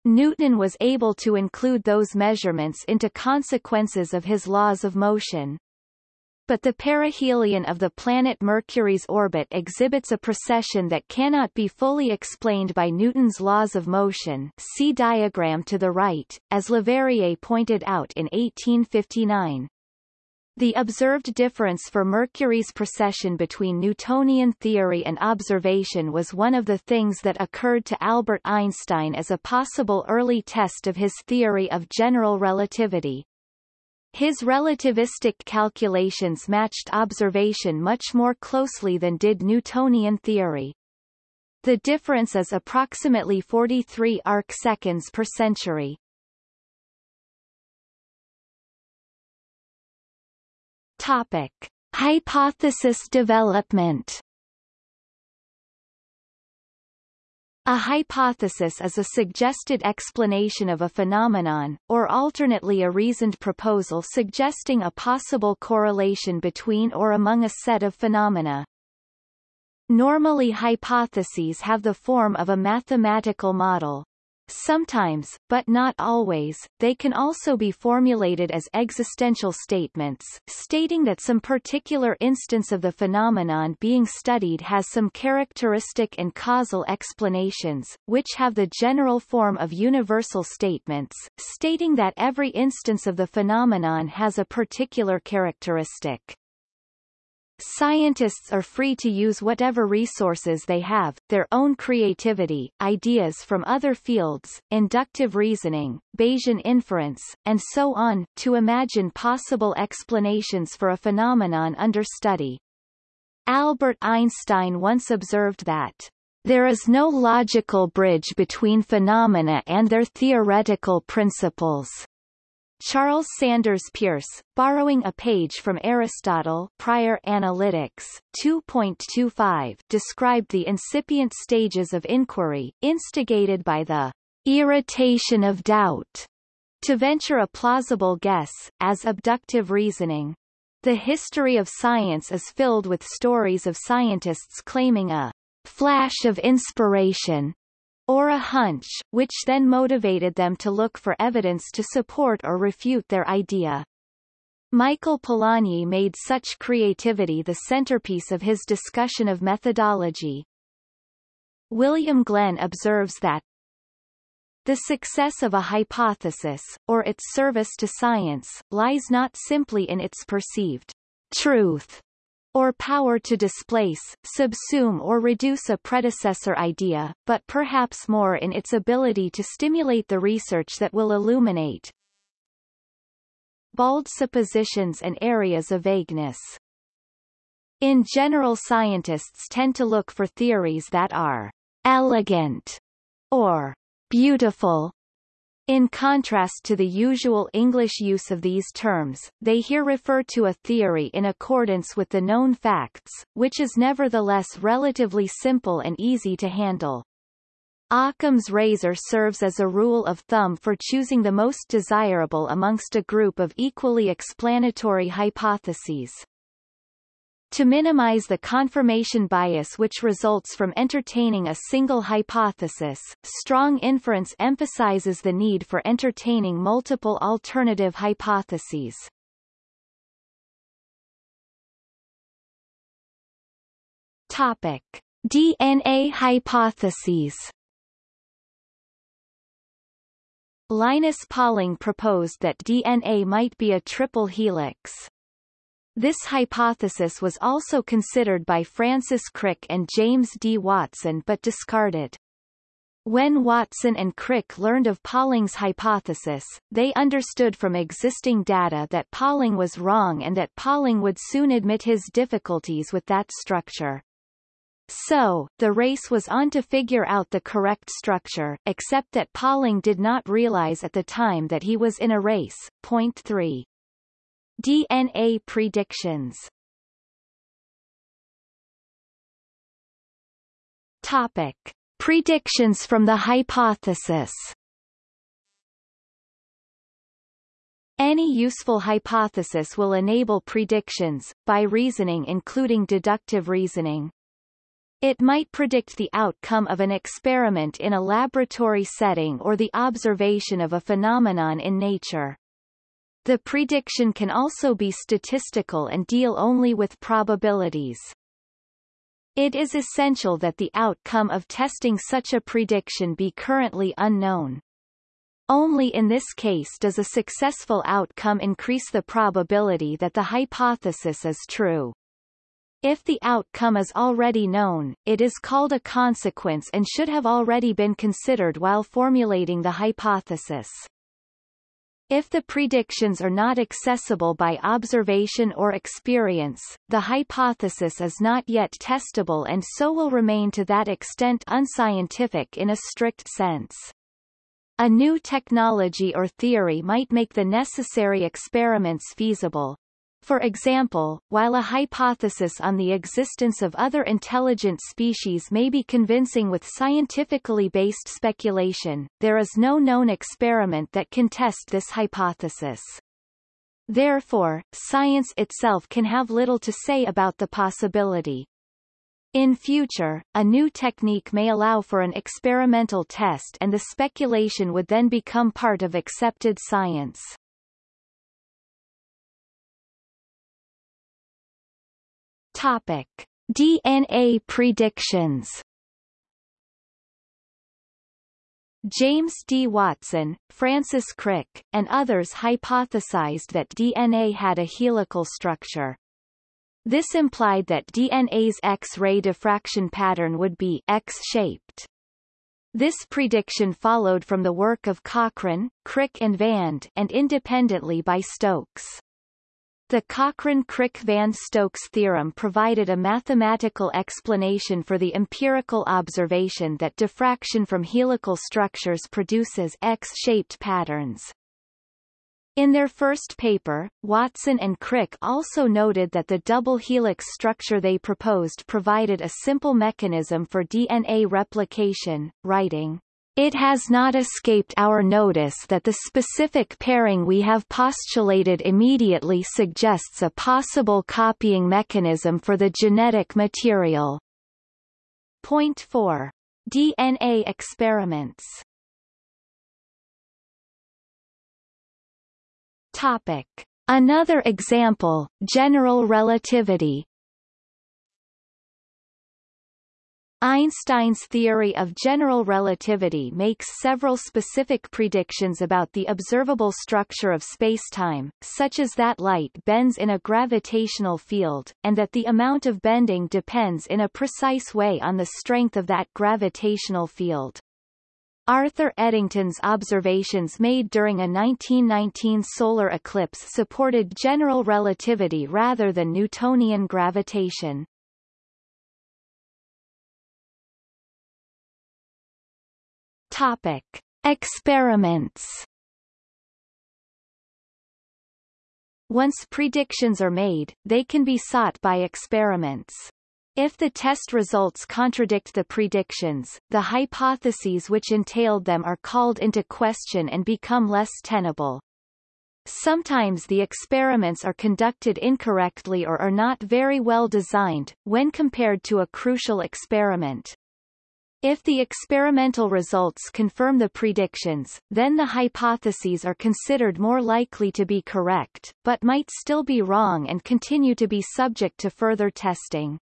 Newton was able to include those measurements into consequences of his laws of motion. But the perihelion of the planet Mercury's orbit exhibits a precession that cannot be fully explained by Newton's laws of motion see diagram to the right, as Leverrier pointed out in 1859. The observed difference for Mercury's precession between Newtonian theory and observation was one of the things that occurred to Albert Einstein as a possible early test of his theory of general relativity. His relativistic calculations matched observation much more closely than did Newtonian theory. The difference is approximately 43 arc-seconds per century. Topic. Hypothesis development A hypothesis is a suggested explanation of a phenomenon, or alternately a reasoned proposal suggesting a possible correlation between or among a set of phenomena. Normally hypotheses have the form of a mathematical model. Sometimes, but not always, they can also be formulated as existential statements, stating that some particular instance of the phenomenon being studied has some characteristic and causal explanations, which have the general form of universal statements, stating that every instance of the phenomenon has a particular characteristic. Scientists are free to use whatever resources they have, their own creativity, ideas from other fields, inductive reasoning, Bayesian inference, and so on, to imagine possible explanations for a phenomenon under study. Albert Einstein once observed that there is no logical bridge between phenomena and their theoretical principles. Charles Sanders Peirce, borrowing a page from Aristotle Prior Analytics 2.25 described the incipient stages of inquiry, instigated by the irritation of doubt to venture a plausible guess, as abductive reasoning. The history of science is filled with stories of scientists claiming a flash of inspiration or a hunch, which then motivated them to look for evidence to support or refute their idea. Michael Polanyi made such creativity the centerpiece of his discussion of methodology. William Glen observes that the success of a hypothesis, or its service to science, lies not simply in its perceived truth, or power to displace, subsume or reduce a predecessor idea, but perhaps more in its ability to stimulate the research that will illuminate bald suppositions and areas of vagueness. In general scientists tend to look for theories that are elegant or beautiful in contrast to the usual English use of these terms, they here refer to a theory in accordance with the known facts, which is nevertheless relatively simple and easy to handle. Occam's razor serves as a rule of thumb for choosing the most desirable amongst a group of equally explanatory hypotheses. To minimize the confirmation bias which results from entertaining a single hypothesis, strong inference emphasizes the need for entertaining multiple alternative hypotheses. Topic. DNA hypotheses Linus Pauling proposed that DNA might be a triple helix. This hypothesis was also considered by Francis Crick and James D. Watson but discarded. When Watson and Crick learned of Pauling's hypothesis, they understood from existing data that Pauling was wrong and that Pauling would soon admit his difficulties with that structure. So, the race was on to figure out the correct structure, except that Pauling did not realize at the time that he was in a race. Point 3. DNA predictions Topic. Predictions from the hypothesis Any useful hypothesis will enable predictions, by reasoning including deductive reasoning. It might predict the outcome of an experiment in a laboratory setting or the observation of a phenomenon in nature. The prediction can also be statistical and deal only with probabilities. It is essential that the outcome of testing such a prediction be currently unknown. Only in this case does a successful outcome increase the probability that the hypothesis is true. If the outcome is already known, it is called a consequence and should have already been considered while formulating the hypothesis. If the predictions are not accessible by observation or experience, the hypothesis is not yet testable and so will remain to that extent unscientific in a strict sense. A new technology or theory might make the necessary experiments feasible, for example, while a hypothesis on the existence of other intelligent species may be convincing with scientifically based speculation, there is no known experiment that can test this hypothesis. Therefore, science itself can have little to say about the possibility. In future, a new technique may allow for an experimental test and the speculation would then become part of accepted science. Topic: DNA predictions. James D. Watson, Francis Crick, and others hypothesized that DNA had a helical structure. This implied that DNA's X-ray diffraction pattern would be X-shaped. This prediction followed from the work of Cochran, Crick and Vand and independently by Stokes. The Cochran-Crick-Van Stokes theorem provided a mathematical explanation for the empirical observation that diffraction from helical structures produces X-shaped patterns. In their first paper, Watson and Crick also noted that the double helix structure they proposed provided a simple mechanism for DNA replication, writing, It has not escaped our notice that the specific pairing we have postulated immediately suggests a possible copying mechanism for the genetic material. Point 4. DNA experiments Topic. Another example, general relativity Einstein's theory of general relativity makes several specific predictions about the observable structure of spacetime, such as that light bends in a gravitational field, and that the amount of bending depends in a precise way on the strength of that gravitational field. Arthur Eddington's observations made during a 1919 solar eclipse supported general relativity rather than Newtonian gravitation. Topic. Experiments Once predictions are made, they can be sought by experiments. If the test results contradict the predictions, the hypotheses which entailed them are called into question and become less tenable. Sometimes the experiments are conducted incorrectly or are not very well designed, when compared to a crucial experiment. If the experimental results confirm the predictions, then the hypotheses are considered more likely to be correct, but might still be wrong and continue to be subject to further testing.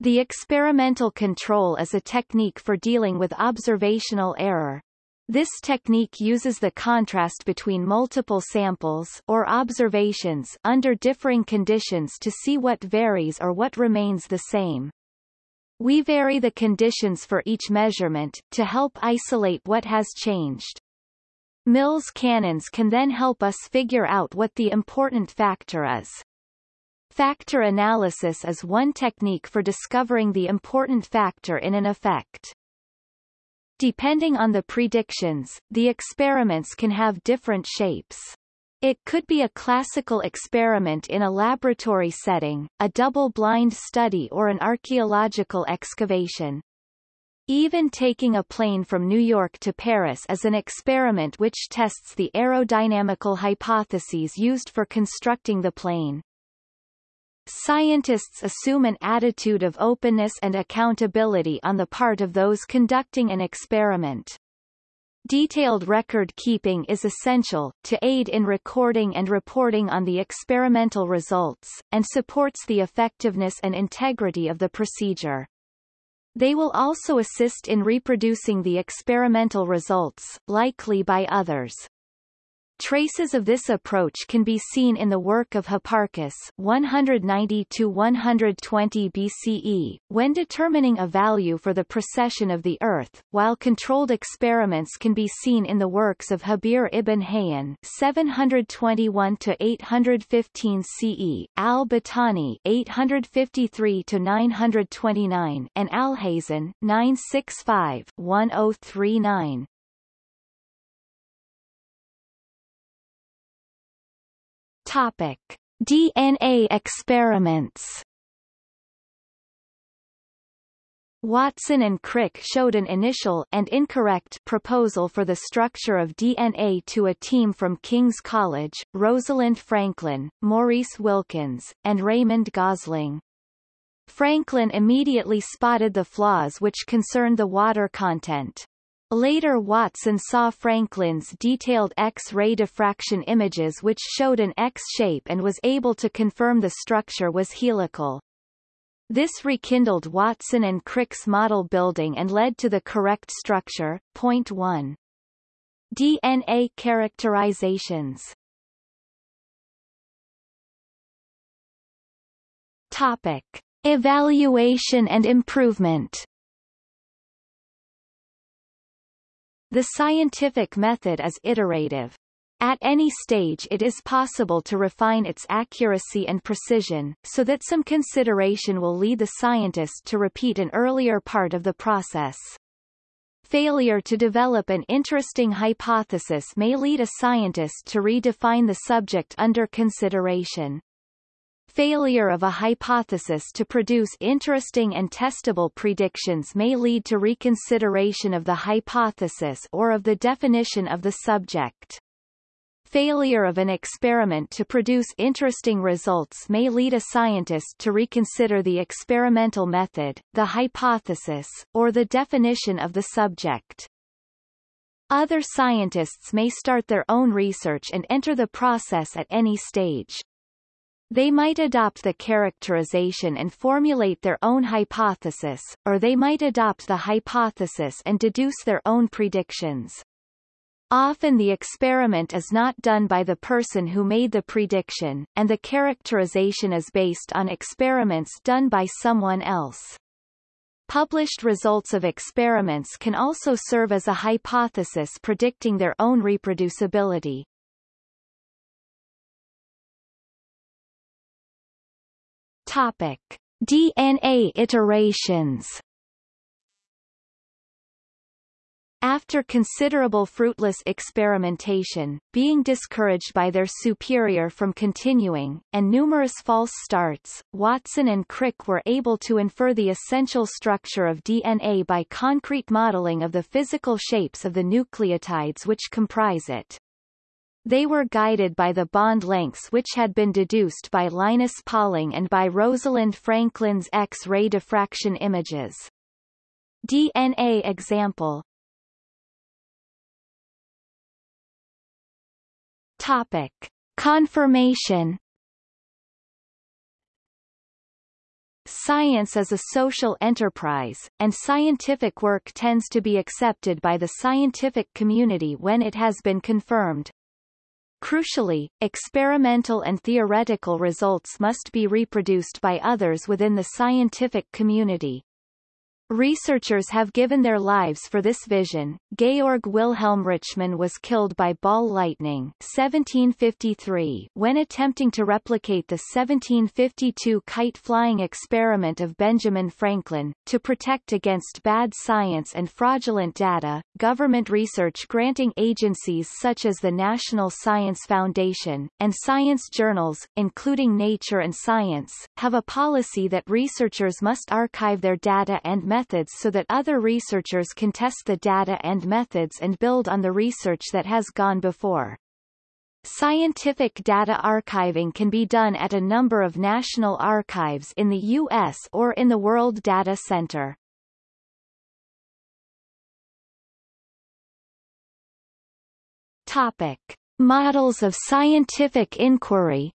The experimental control is a technique for dealing with observational error. This technique uses the contrast between multiple samples or observations under differing conditions to see what varies or what remains the same. We vary the conditions for each measurement, to help isolate what has changed. Mills canons can then help us figure out what the important factor is. Factor analysis is one technique for discovering the important factor in an effect. Depending on the predictions, the experiments can have different shapes. It could be a classical experiment in a laboratory setting, a double-blind study or an archaeological excavation. Even taking a plane from New York to Paris is an experiment which tests the aerodynamical hypotheses used for constructing the plane. Scientists assume an attitude of openness and accountability on the part of those conducting an experiment. Detailed record keeping is essential, to aid in recording and reporting on the experimental results, and supports the effectiveness and integrity of the procedure. They will also assist in reproducing the experimental results, likely by others. Traces of this approach can be seen in the work of Hipparchus 190-120 BCE, when determining a value for the precession of the Earth, while controlled experiments can be seen in the works of Jabir ibn Hayyan 721-815 CE, al-Battani 853-929 and Alhazen 965-1039. Topic: DNA experiments. Watson and Crick showed an initial and incorrect proposal for the structure of DNA to a team from King's College, Rosalind Franklin, Maurice Wilkins, and Raymond Gosling. Franklin immediately spotted the flaws which concerned the water content. Later Watson saw Franklin's detailed X-ray diffraction images which showed an X shape and was able to confirm the structure was helical. This rekindled Watson and Crick's model building and led to the correct structure. Point 1. DNA characterizations Topic. Evaluation and improvement The scientific method is iterative. At any stage it is possible to refine its accuracy and precision, so that some consideration will lead the scientist to repeat an earlier part of the process. Failure to develop an interesting hypothesis may lead a scientist to redefine the subject under consideration. Failure of a hypothesis to produce interesting and testable predictions may lead to reconsideration of the hypothesis or of the definition of the subject. Failure of an experiment to produce interesting results may lead a scientist to reconsider the experimental method, the hypothesis, or the definition of the subject. Other scientists may start their own research and enter the process at any stage. They might adopt the characterization and formulate their own hypothesis, or they might adopt the hypothesis and deduce their own predictions. Often the experiment is not done by the person who made the prediction, and the characterization is based on experiments done by someone else. Published results of experiments can also serve as a hypothesis predicting their own reproducibility. Topic: DNA iterations. After considerable fruitless experimentation, being discouraged by their superior from continuing, and numerous false starts, Watson and Crick were able to infer the essential structure of DNA by concrete modeling of the physical shapes of the nucleotides which comprise it. They were guided by the bond lengths which had been deduced by Linus Pauling and by Rosalind Franklin's X-ray diffraction images. DNA example Topic. Confirmation Science is a social enterprise, and scientific work tends to be accepted by the scientific community when it has been confirmed. Crucially, experimental and theoretical results must be reproduced by others within the scientific community. Researchers have given their lives for this vision. Georg Wilhelm Richmann was killed by ball lightning 1753 when attempting to replicate the 1752 kite-flying experiment of Benjamin Franklin. To protect against bad science and fraudulent data, government research granting agencies such as the National Science Foundation, and science journals, including Nature and Science, have a policy that researchers must archive their data and methods so that other researchers can test the data and methods and build on the research that has gone before. Scientific data archiving can be done at a number of national archives in the U.S. or in the World Data Center. Topic. Models of scientific inquiry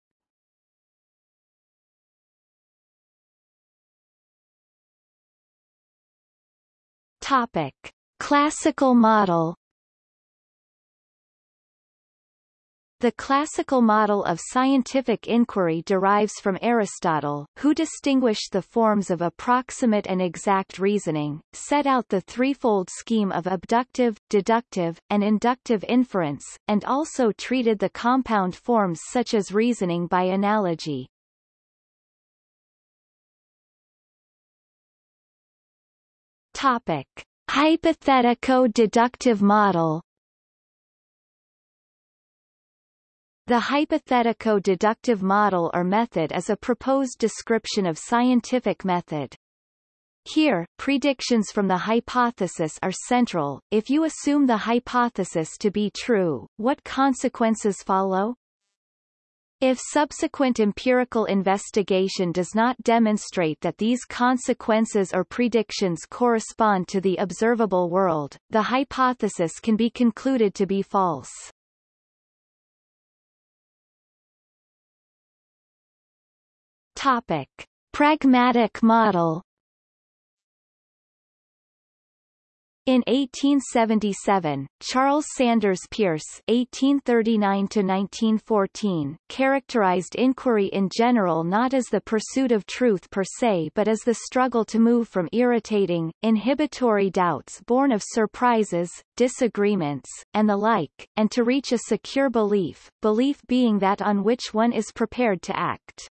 Topic: Classical model. The classical model of scientific inquiry derives from Aristotle, who distinguished the forms of approximate and exact reasoning, set out the threefold scheme of abductive, deductive, and inductive inference, and also treated the compound forms such as reasoning by analogy. Topic. Hypothetico-deductive model The hypothetico-deductive model or method is a proposed description of scientific method. Here, predictions from the hypothesis are central. If you assume the hypothesis to be true, what consequences follow? If subsequent empirical investigation does not demonstrate that these consequences or predictions correspond to the observable world, the hypothesis can be concluded to be false. Topic. Pragmatic model In 1877, Charles Sanders Peirce (1839–1914) characterized inquiry in general not as the pursuit of truth per se, but as the struggle to move from irritating, inhibitory doubts born of surprises, disagreements, and the like, and to reach a secure belief, belief being that on which one is prepared to act.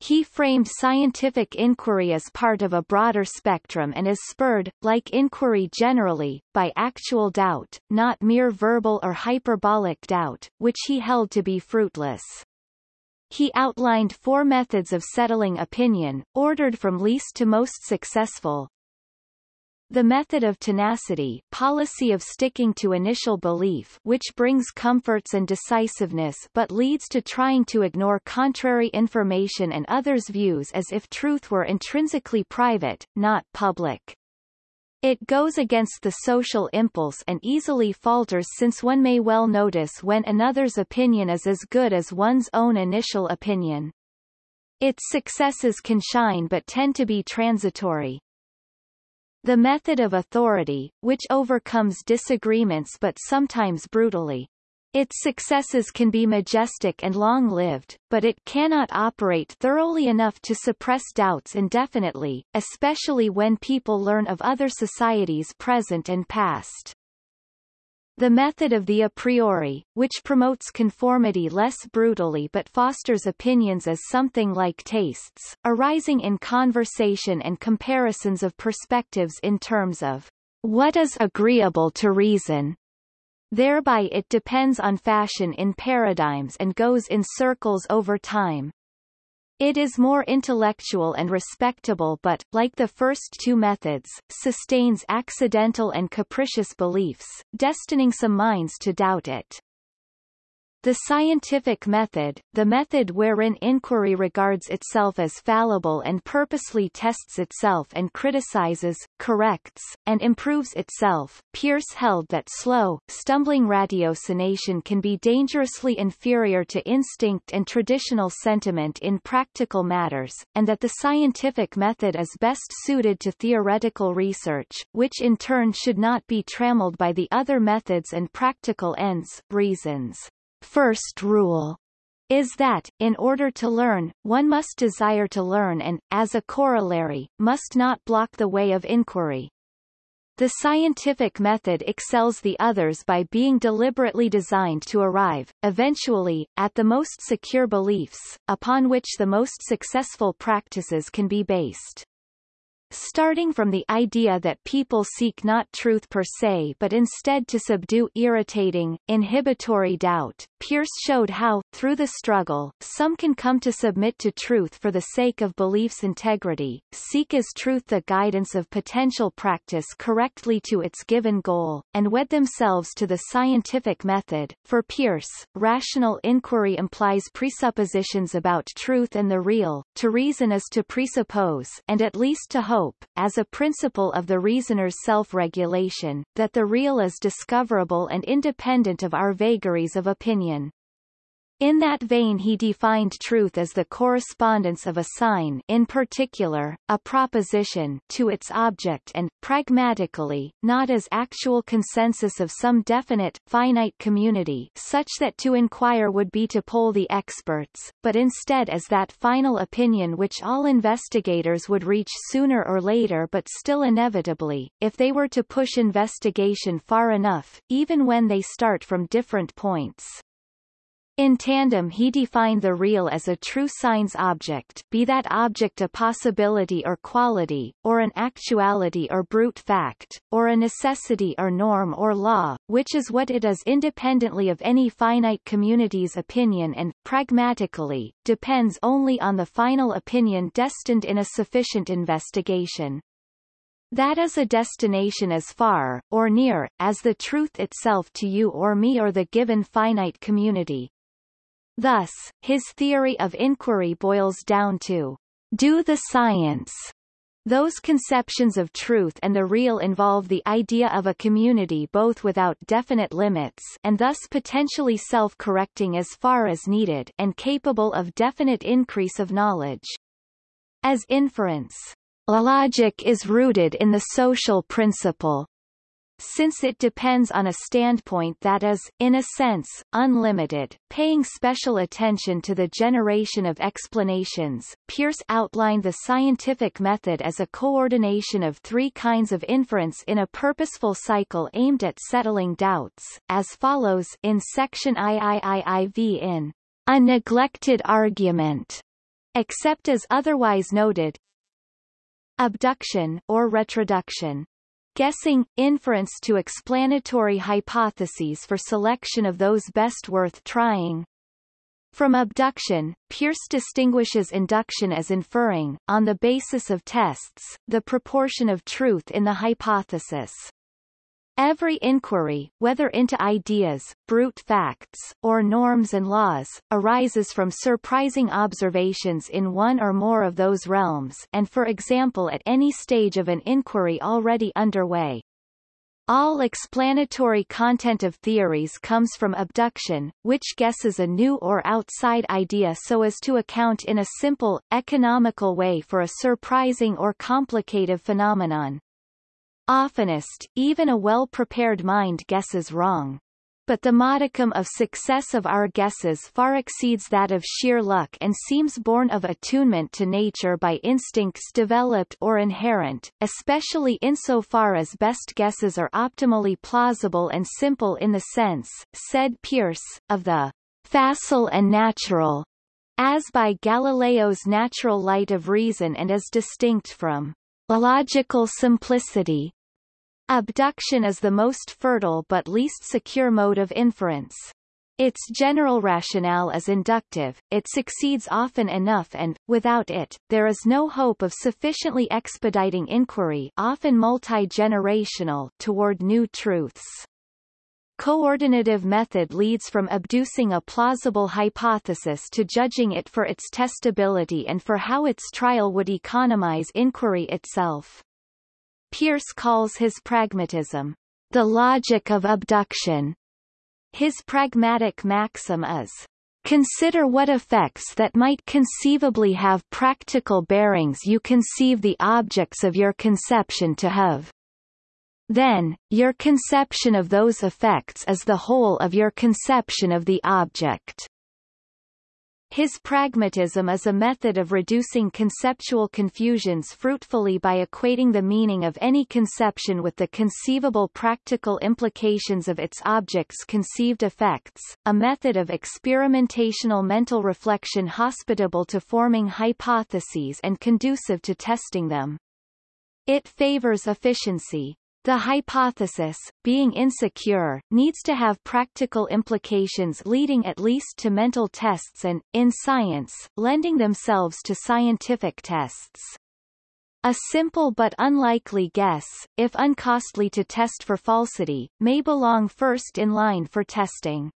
He framed scientific inquiry as part of a broader spectrum and is spurred, like inquiry generally, by actual doubt, not mere verbal or hyperbolic doubt, which he held to be fruitless. he outlined four methods of settling opinion, ordered from least to most successful. The method of tenacity policy of sticking to initial belief which brings comforts and decisiveness but leads to trying to ignore contrary information and others' views as if truth were intrinsically private, not public. It goes against the social impulse and easily falters since one may well notice when another's opinion is as good as one's own initial opinion. Its successes can shine but tend to be transitory. The method of authority, which overcomes disagreements but sometimes brutally, its successes can be majestic and long-lived, but it cannot operate thoroughly enough to suppress doubts indefinitely, especially when people learn of other societies present and past. The method of the a priori, which promotes conformity less brutally but fosters opinions as something like tastes, arising in conversation and comparisons of perspectives in terms of what is agreeable to reason, Thereby it depends on fashion in paradigms and goes in circles over time. It is more intellectual and respectable but, like the first two methods, sustains accidental and capricious beliefs, destining some minds to doubt it. The scientific method, the method wherein inquiry regards itself as fallible and purposely tests itself and criticizes, corrects, and improves itself, Peirce held that slow, stumbling ratiocination can be dangerously inferior to instinct and traditional sentiment in practical matters, and that the scientific method is best suited to theoretical research, which in turn should not be trammeled by the other methods and practical ends, reasons first rule is that, in order to learn, one must desire to learn and, as a corollary, must not block the way of inquiry. The scientific method excels the others by being deliberately designed to arrive, eventually, at the most secure beliefs, upon which the most successful practices can be based. Starting from the idea that people seek not truth per se but instead to subdue irritating, inhibitory doubt, Peirce showed how, through the struggle, some can come to submit to truth for the sake of belief's integrity, seek as truth the guidance of potential practice correctly to its given goal, and wed themselves to the scientific method. For Peirce, rational inquiry implies presuppositions about truth and the real, to reason is to presuppose and at least to hope hope, as a principle of the reasoner's self-regulation, that the real is discoverable and independent of our vagaries of opinion. In that vein he defined truth as the correspondence of a sign in particular, a proposition to its object and, pragmatically, not as actual consensus of some definite, finite community such that to inquire would be to poll the experts, but instead as that final opinion which all investigators would reach sooner or later but still inevitably, if they were to push investigation far enough, even when they start from different points. In tandem he defined the real as a true signs object be that object a possibility or quality, or an actuality or brute fact, or a necessity or norm or law, which is what it is independently of any finite community's opinion and, pragmatically, depends only on the final opinion destined in a sufficient investigation. That is a destination as far, or near, as the truth itself to you or me or the given finite community. Thus, his theory of inquiry boils down to do the science. Those conceptions of truth and the real involve the idea of a community both without definite limits and thus potentially self-correcting as far as needed and capable of definite increase of knowledge. As inference, logic is rooted in the social principle since it depends on a standpoint that is, in a sense, unlimited, paying special attention to the generation of explanations, Peirce outlined the scientific method as a coordination of three kinds of inference in a purposeful cycle aimed at settling doubts, as follows in section IIIIV in A Neglected Argument, except as otherwise noted, abduction or retroduction guessing, inference to explanatory hypotheses for selection of those best worth trying. From abduction, Peirce distinguishes induction as inferring, on the basis of tests, the proportion of truth in the hypothesis. Every inquiry, whether into ideas, brute facts, or norms and laws, arises from surprising observations in one or more of those realms and for example at any stage of an inquiry already underway. All explanatory content of theories comes from abduction, which guesses a new or outside idea so as to account in a simple, economical way for a surprising or complicated phenomenon. Oftenest, even a well-prepared mind guesses wrong. But the modicum of success of our guesses far exceeds that of sheer luck and seems born of attunement to nature by instincts developed or inherent, especially insofar as best guesses are optimally plausible and simple in the sense, said Peirce, of the facile and natural, as by Galileo's natural light of reason and as distinct from logical simplicity. Abduction is the most fertile but least secure mode of inference. Its general rationale is inductive, it succeeds often enough and, without it, there is no hope of sufficiently expediting inquiry often multi-generational toward new truths. Coordinative method leads from abducing a plausible hypothesis to judging it for its testability and for how its trial would economize inquiry itself. Peirce calls his pragmatism, the logic of abduction. His pragmatic maxim is, Consider what effects that might conceivably have practical bearings you conceive the objects of your conception to have. Then, your conception of those effects is the whole of your conception of the object. His pragmatism is a method of reducing conceptual confusions fruitfully by equating the meaning of any conception with the conceivable practical implications of its object's conceived effects, a method of experimentational mental reflection hospitable to forming hypotheses and conducive to testing them. It favors efficiency, the hypothesis, being insecure, needs to have practical implications leading at least to mental tests and, in science, lending themselves to scientific tests. A simple but unlikely guess, if uncostly to test for falsity, may belong first in line for testing.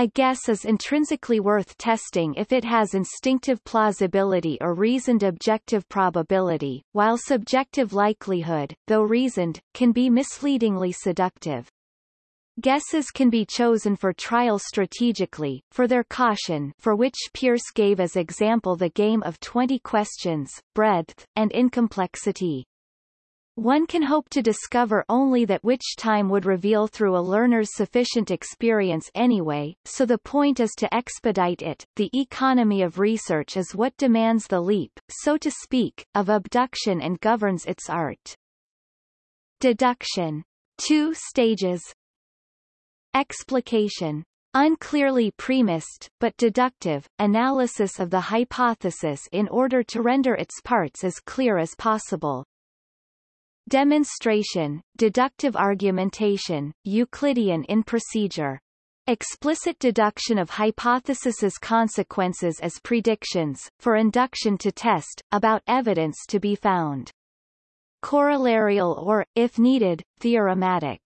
A guess is intrinsically worth testing if it has instinctive plausibility or reasoned objective probability, while subjective likelihood, though reasoned, can be misleadingly seductive. Guesses can be chosen for trial strategically, for their caution for which Peirce gave as example the game of 20 questions, breadth, and incomplexity. One can hope to discover only that which time would reveal through a learner's sufficient experience anyway, so the point is to expedite it. The economy of research is what demands the leap, so to speak, of abduction and governs its art. Deduction. Two stages. Explication. Unclearly premised, but deductive, analysis of the hypothesis in order to render its parts as clear as possible. Demonstration, deductive argumentation, Euclidean in procedure. Explicit deduction of hypothesis's consequences as predictions, for induction to test, about evidence to be found. Corollarial or, if needed, theorematic.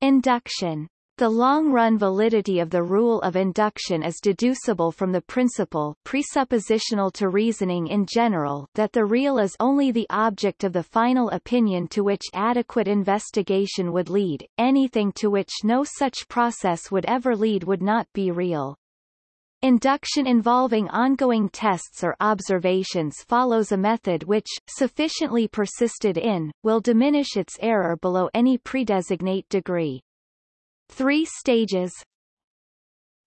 Induction the long-run validity of the rule of induction is deducible from the principle presuppositional to reasoning in general that the real is only the object of the final opinion to which adequate investigation would lead, anything to which no such process would ever lead would not be real. Induction involving ongoing tests or observations follows a method which, sufficiently persisted in, will diminish its error below any predesignate degree. Three stages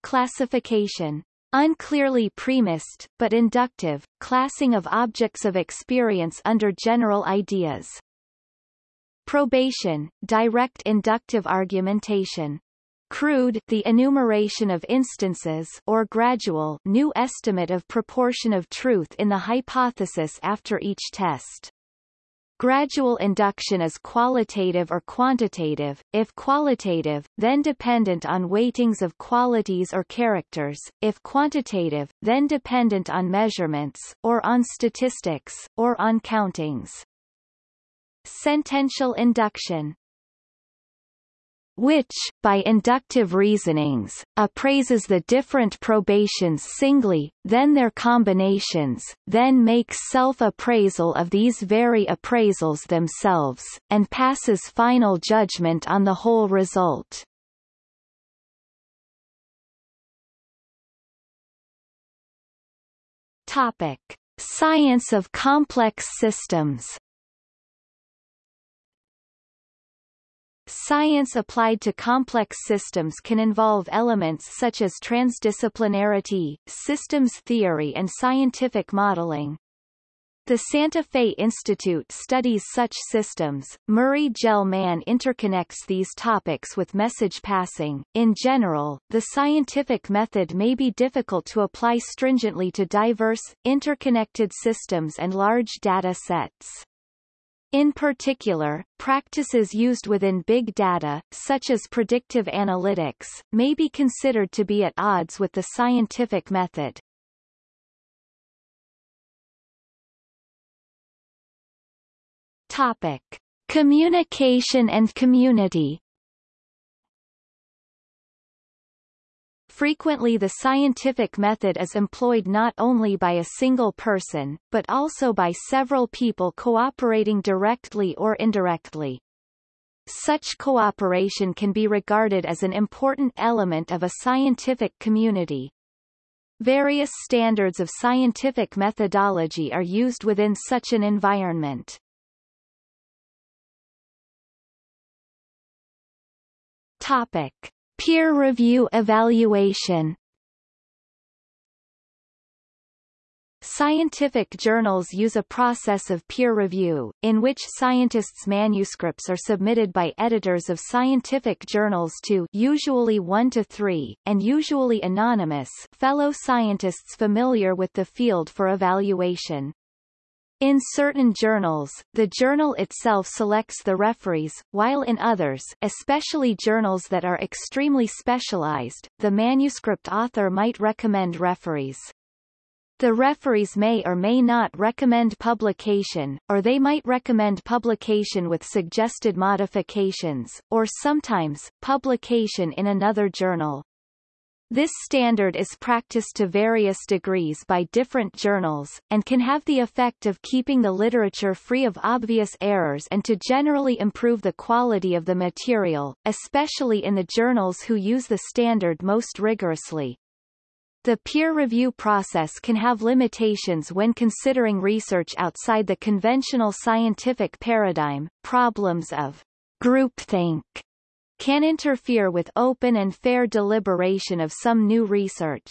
Classification unclearly premised, but inductive, classing of objects of experience under general ideas. Probation, direct inductive argumentation. Crude the enumeration of instances or gradual new estimate of proportion of truth in the hypothesis after each test. Gradual induction is qualitative or quantitative, if qualitative, then dependent on weightings of qualities or characters, if quantitative, then dependent on measurements, or on statistics, or on countings. Sentential induction which, by inductive reasonings, appraises the different probations singly, then their combinations, then makes self-appraisal of these very appraisals themselves, and passes final judgment on the whole result. Topic. Science of complex systems Science applied to complex systems can involve elements such as transdisciplinarity, systems theory and scientific modeling. The Santa Fe Institute studies such systems. Murray Gell-Mann interconnects these topics with message passing. In general, the scientific method may be difficult to apply stringently to diverse, interconnected systems and large data sets. In particular, practices used within big data, such as predictive analytics, may be considered to be at odds with the scientific method. Topic. Communication and community Frequently the scientific method is employed not only by a single person, but also by several people cooperating directly or indirectly. Such cooperation can be regarded as an important element of a scientific community. Various standards of scientific methodology are used within such an environment. Topic. Peer review evaluation Scientific journals use a process of peer review, in which scientists' manuscripts are submitted by editors of scientific journals to usually one to three, and usually anonymous fellow scientists familiar with the field for evaluation. In certain journals, the journal itself selects the referees, while in others especially journals that are extremely specialized, the manuscript author might recommend referees. The referees may or may not recommend publication, or they might recommend publication with suggested modifications, or sometimes, publication in another journal. This standard is practiced to various degrees by different journals, and can have the effect of keeping the literature free of obvious errors and to generally improve the quality of the material, especially in the journals who use the standard most rigorously. The peer review process can have limitations when considering research outside the conventional scientific paradigm, problems of groupthink can interfere with open and fair deliberation of some new research.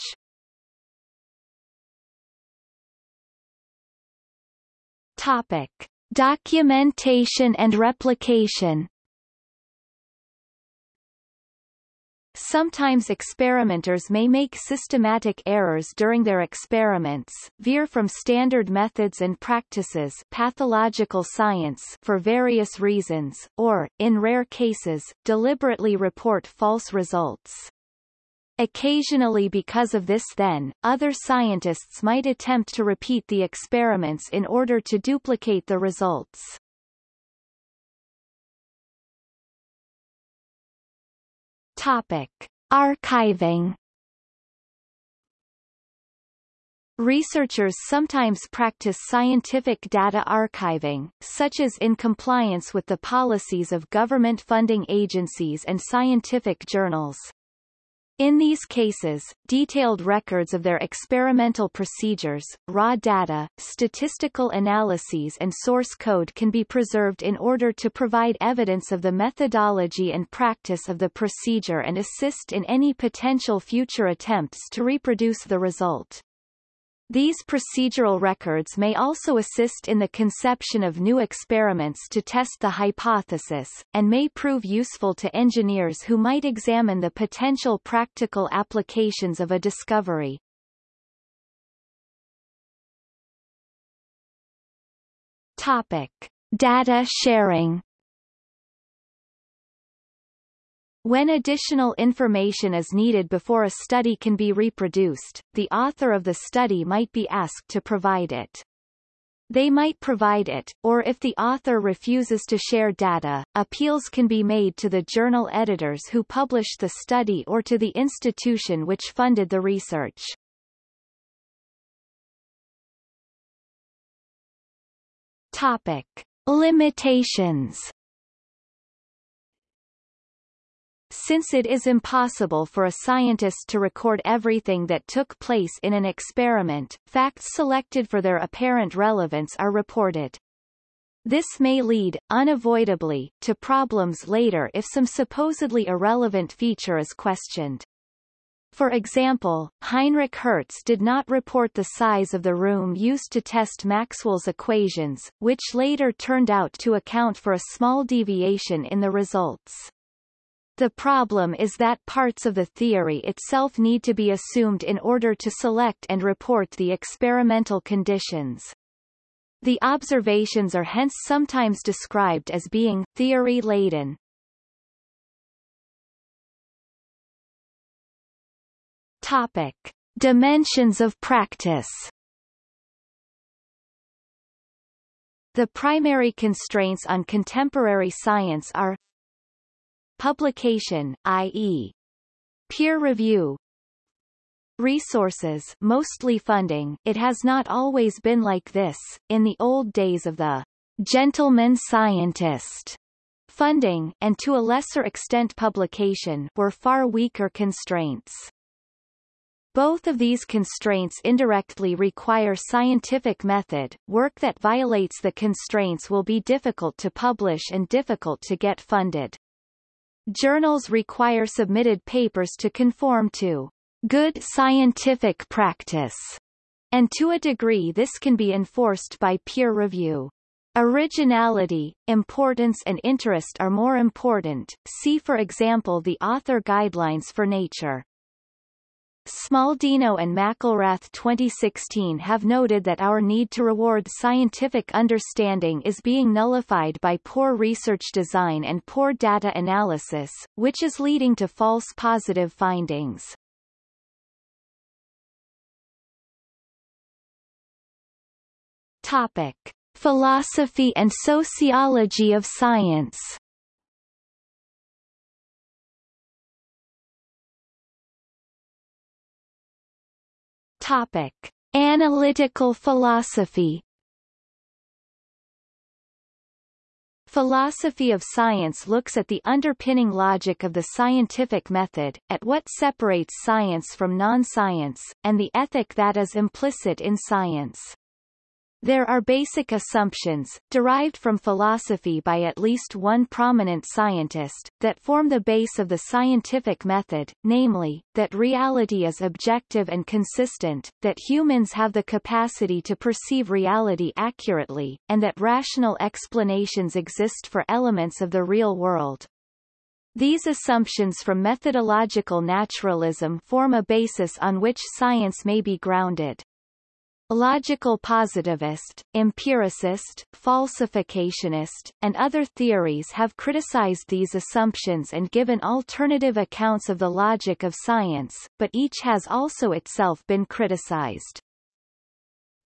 Topic. Documentation and replication Sometimes experimenters may make systematic errors during their experiments, veer from standard methods and practices pathological science for various reasons, or, in rare cases, deliberately report false results. Occasionally because of this then, other scientists might attempt to repeat the experiments in order to duplicate the results. Topic. Archiving Researchers sometimes practice scientific data archiving, such as in compliance with the policies of government funding agencies and scientific journals. In these cases, detailed records of their experimental procedures, raw data, statistical analyses and source code can be preserved in order to provide evidence of the methodology and practice of the procedure and assist in any potential future attempts to reproduce the result. These procedural records may also assist in the conception of new experiments to test the hypothesis, and may prove useful to engineers who might examine the potential practical applications of a discovery. Topic. Data sharing When additional information is needed before a study can be reproduced, the author of the study might be asked to provide it. They might provide it, or if the author refuses to share data, appeals can be made to the journal editors who published the study or to the institution which funded the research. Topic. Limitations Since it is impossible for a scientist to record everything that took place in an experiment, facts selected for their apparent relevance are reported. This may lead, unavoidably, to problems later if some supposedly irrelevant feature is questioned. For example, Heinrich Hertz did not report the size of the room used to test Maxwell's equations, which later turned out to account for a small deviation in the results. The problem is that parts of the theory itself need to be assumed in order to select and report the experimental conditions. The observations are hence sometimes described as being theory-laden. Topic. Dimensions of practice The primary constraints on contemporary science are publication, i.e. peer review, Resources mostly funding it has not always been like this, in the old days of the gentleman scientist funding, and to a lesser extent publication, were far weaker constraints. Both of these constraints indirectly require scientific method. Work that violates the constraints will be difficult to publish and difficult to get funded. Journals require submitted papers to conform to good scientific practice, and to a degree this can be enforced by peer review. Originality, importance and interest are more important, see for example the author guidelines for nature. Smaldino and McElreath 2016 have noted that our need to reward scientific understanding is being nullified by poor research design and poor data analysis, which is leading to false positive findings. Topic. Philosophy and sociology of science Topic: Analytical philosophy. Philosophy of science looks at the underpinning logic of the scientific method, at what separates science from non-science, and the ethic that is implicit in science. There are basic assumptions, derived from philosophy by at least one prominent scientist, that form the base of the scientific method, namely, that reality is objective and consistent, that humans have the capacity to perceive reality accurately, and that rational explanations exist for elements of the real world. These assumptions from methodological naturalism form a basis on which science may be grounded. Logical positivist, empiricist, falsificationist, and other theories have criticized these assumptions and given alternative accounts of the logic of science, but each has also itself been criticized.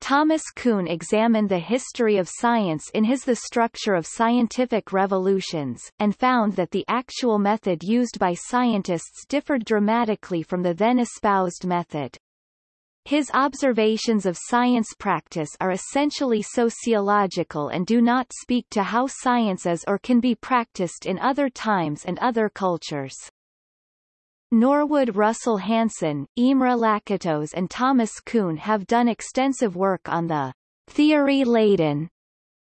Thomas Kuhn examined the history of science in his The Structure of Scientific Revolutions, and found that the actual method used by scientists differed dramatically from the then espoused method. His observations of science practice are essentially sociological and do not speak to how science is or can be practiced in other times and other cultures. Norwood Russell Hanson, Imre Lakatos and Thomas Kuhn have done extensive work on the theory-laden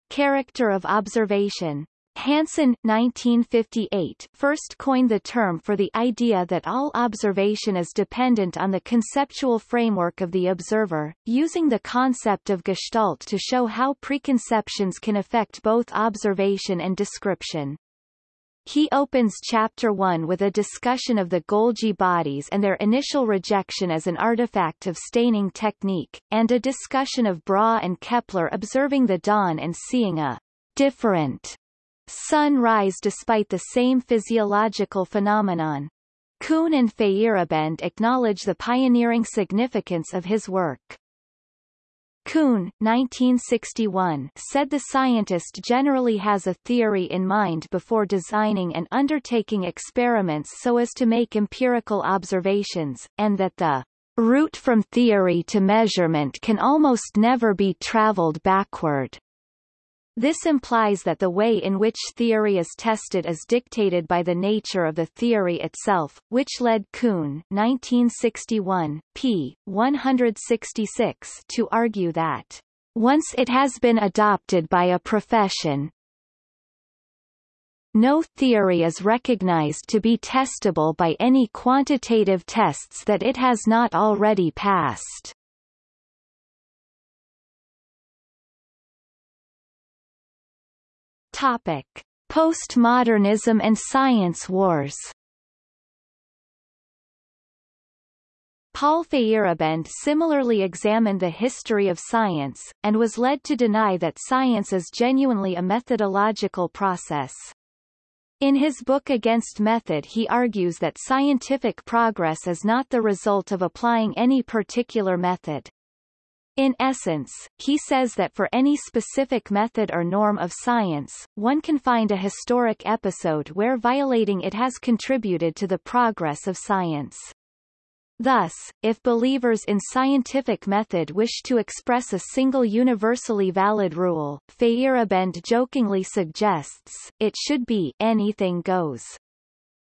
character of observation. Hanson 1958 first coined the term for the idea that all observation is dependent on the conceptual framework of the observer, using the concept of gestalt to show how preconceptions can affect both observation and description. He opens Chapter 1 with a discussion of the Golgi bodies and their initial rejection as an artifact of staining technique, and a discussion of Brahe and Kepler observing the dawn and seeing a different sun rise despite the same physiological phenomenon. Kuhn and Feyerabend acknowledge the pioneering significance of his work. Kuhn 1961, said the scientist generally has a theory in mind before designing and undertaking experiments so as to make empirical observations, and that the route from theory to measurement can almost never be traveled backward. This implies that the way in which theory is tested is dictated by the nature of the theory itself, which led Kuhn 1961, p. 166 to argue that, once it has been adopted by a profession, no theory is recognized to be testable by any quantitative tests that it has not already passed. Topic: Postmodernism and science wars. Paul Feyerabend similarly examined the history of science, and was led to deny that science is genuinely a methodological process. In his book Against Method he argues that scientific progress is not the result of applying any particular method. In essence, he says that for any specific method or norm of science, one can find a historic episode where violating it has contributed to the progress of science. Thus, if believers in scientific method wish to express a single universally valid rule, Feyerabend jokingly suggests, it should be anything goes.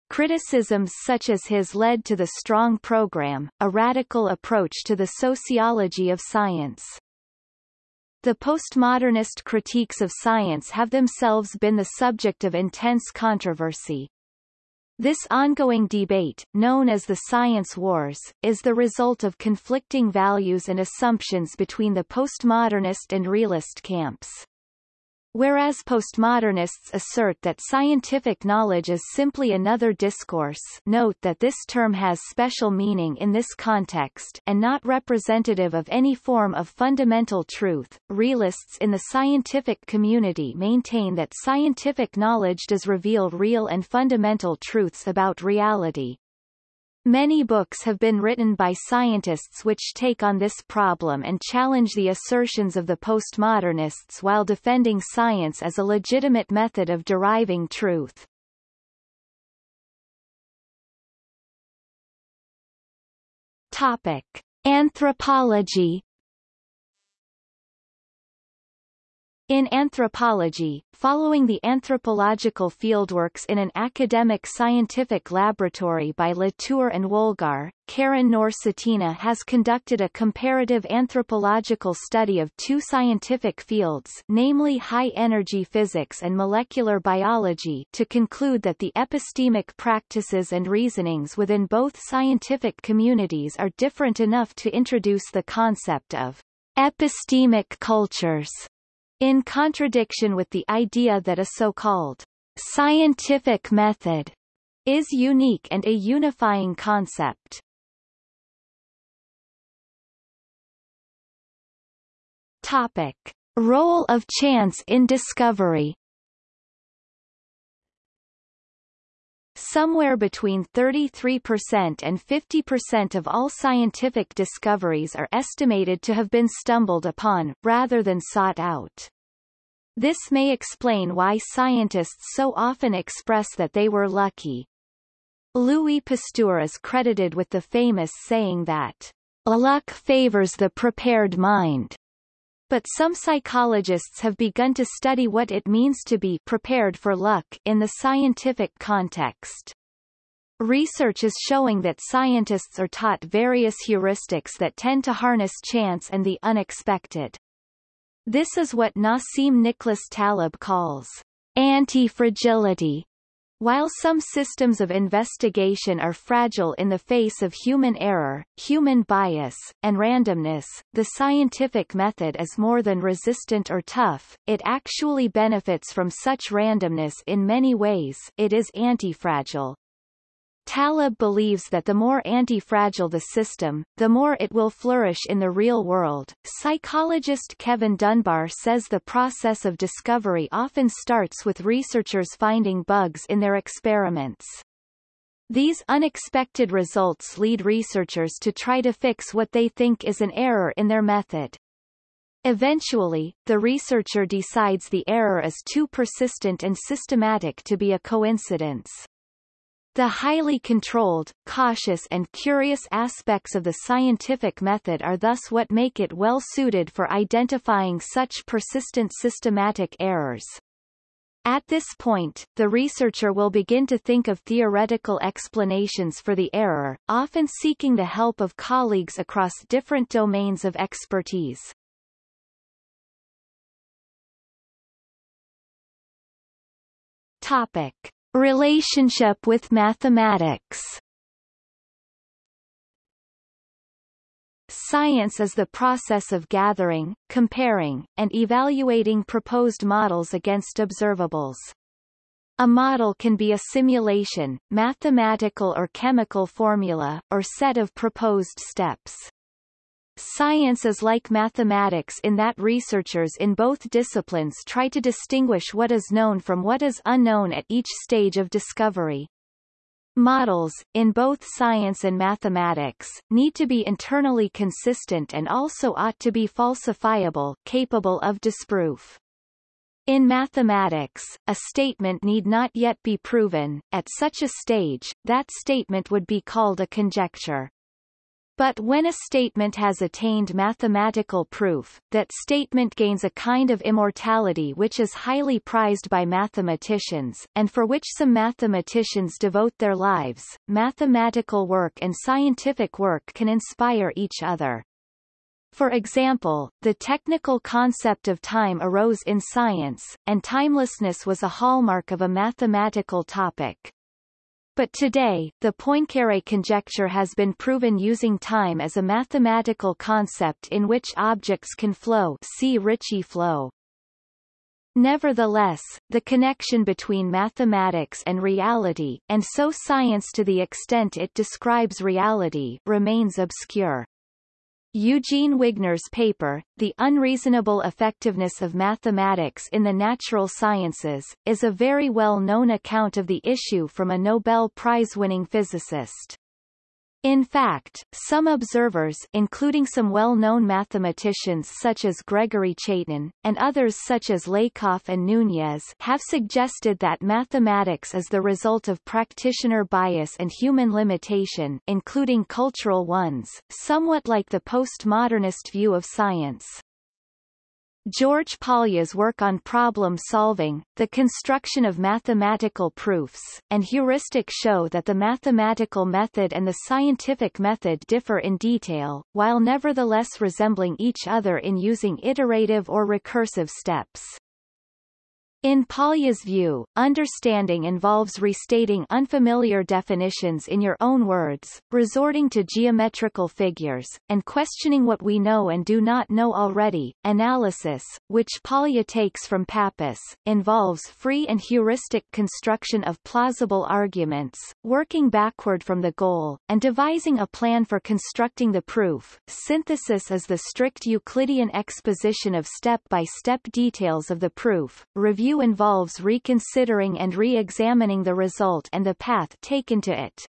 Criticisms such as his led to the Strong Program, a radical approach to the sociology of science. The postmodernist critiques of science have themselves been the subject of intense controversy. This ongoing debate, known as the science wars, is the result of conflicting values and assumptions between the postmodernist and realist camps. Whereas postmodernists assert that scientific knowledge is simply another discourse note that this term has special meaning in this context and not representative of any form of fundamental truth, realists in the scientific community maintain that scientific knowledge does reveal real and fundamental truths about reality, Many books have been written by scientists which take on this problem and challenge the assertions of the postmodernists while defending science as a legitimate method of deriving truth. Topic. Anthropology In anthropology, following the anthropological fieldworks in an academic scientific laboratory by Latour and Woolgar, Karin Knorr-Cetina has conducted a comparative anthropological study of two scientific fields namely high-energy physics and molecular biology to conclude that the epistemic practices and reasonings within both scientific communities are different enough to introduce the concept of epistemic cultures in contradiction with the idea that a so-called scientific method is unique and a unifying concept. Topic. Role of chance in discovery Somewhere between 33% and 50% of all scientific discoveries are estimated to have been stumbled upon, rather than sought out. This may explain why scientists so often express that they were lucky. Louis Pasteur is credited with the famous saying that, luck favors the prepared mind. But some psychologists have begun to study what it means to be prepared for luck in the scientific context. Research is showing that scientists are taught various heuristics that tend to harness chance and the unexpected. This is what Nassim Nicholas Taleb calls anti-fragility, while some systems of investigation are fragile in the face of human error, human bias, and randomness, the scientific method is more than resistant or tough, it actually benefits from such randomness in many ways it is antifragile. Taleb believes that the more anti-fragile the system, the more it will flourish in the real world. Psychologist Kevin Dunbar says the process of discovery often starts with researchers finding bugs in their experiments. These unexpected results lead researchers to try to fix what they think is an error in their method. Eventually, the researcher decides the error is too persistent and systematic to be a coincidence. The highly controlled, cautious and curious aspects of the scientific method are thus what make it well suited for identifying such persistent systematic errors. At this point, the researcher will begin to think of theoretical explanations for the error, often seeking the help of colleagues across different domains of expertise. Topic. Relationship with mathematics Science is the process of gathering, comparing, and evaluating proposed models against observables. A model can be a simulation, mathematical or chemical formula, or set of proposed steps. Science is like mathematics in that researchers in both disciplines try to distinguish what is known from what is unknown at each stage of discovery. Models, in both science and mathematics, need to be internally consistent and also ought to be falsifiable capable of disproof. In mathematics, a statement need not yet be proven, at such a stage, that statement would be called a conjecture. But when a statement has attained mathematical proof, that statement gains a kind of immortality which is highly prized by mathematicians, and for which some mathematicians devote their lives. Mathematical work and scientific work can inspire each other. For example, the technical concept of time arose in science, and timelessness was a hallmark of a mathematical topic. But today, the Poincaré conjecture has been proven using time as a mathematical concept in which objects can flow see Ricci flow. Nevertheless, the connection between mathematics and reality, and so science to the extent it describes reality, remains obscure. Eugene Wigner's paper, The Unreasonable Effectiveness of Mathematics in the Natural Sciences, is a very well-known account of the issue from a Nobel Prize-winning physicist. In fact, some observers including some well-known mathematicians such as Gregory Chaitin, and others such as Lakoff and Nunez have suggested that mathematics is the result of practitioner bias and human limitation including cultural ones, somewhat like the postmodernist view of science. George Polya's work on problem solving, the construction of mathematical proofs, and heuristic show that the mathematical method and the scientific method differ in detail, while nevertheless resembling each other in using iterative or recursive steps. In Polya's view, understanding involves restating unfamiliar definitions in your own words, resorting to geometrical figures, and questioning what we know and do not know already. Analysis, which Polya takes from Pappus, involves free and heuristic construction of plausible arguments, working backward from the goal, and devising a plan for constructing the proof. Synthesis is the strict Euclidean exposition of step-by-step -step details of the proof, review review involves reconsidering and re-examining the result and the path taken to it.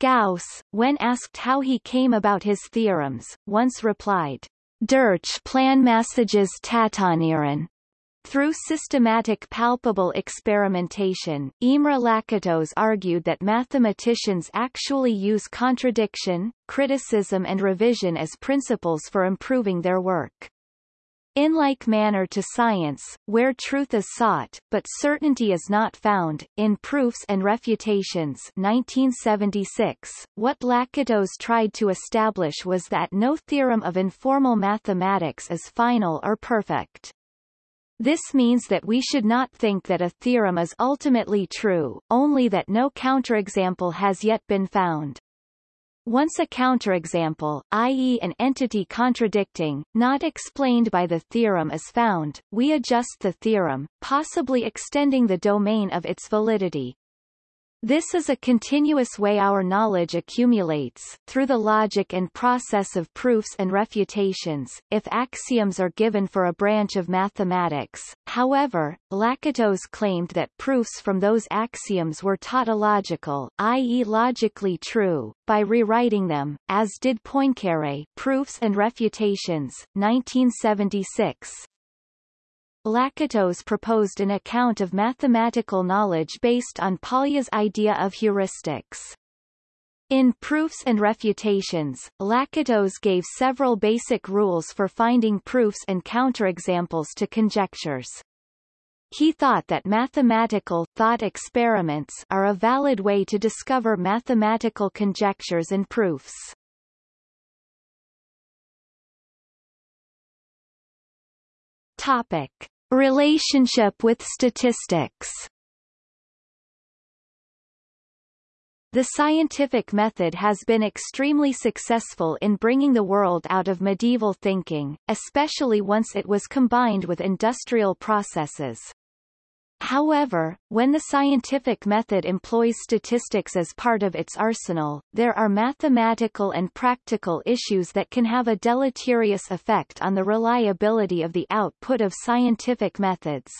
Gauss, when asked how he came about his theorems, once replied, Durch planmäßiges Tatonieren. Through systematic palpable experimentation, Imre Lakatos argued that mathematicians actually use contradiction, criticism and revision as principles for improving their work. In like manner to science, where truth is sought, but certainty is not found, in Proofs and Refutations 1976, what Lakatos tried to establish was that no theorem of informal mathematics is final or perfect. This means that we should not think that a theorem is ultimately true, only that no counterexample has yet been found. Once a counterexample, i.e. an entity contradicting, not explained by the theorem is found, we adjust the theorem, possibly extending the domain of its validity. This is a continuous way our knowledge accumulates, through the logic and process of proofs and refutations, if axioms are given for a branch of mathematics. However, Lakatos claimed that proofs from those axioms were tautological, i.e. logically true, by rewriting them, as did Poincaré Proofs and Refutations, 1976. Lakatos proposed an account of mathematical knowledge based on Polya's idea of heuristics. In Proofs and Refutations, Lakatos gave several basic rules for finding proofs and counterexamples to conjectures. He thought that mathematical thought experiments are a valid way to discover mathematical conjectures and proofs. Topic. Relationship with statistics The scientific method has been extremely successful in bringing the world out of medieval thinking, especially once it was combined with industrial processes. However, when the scientific method employs statistics as part of its arsenal, there are mathematical and practical issues that can have a deleterious effect on the reliability of the output of scientific methods.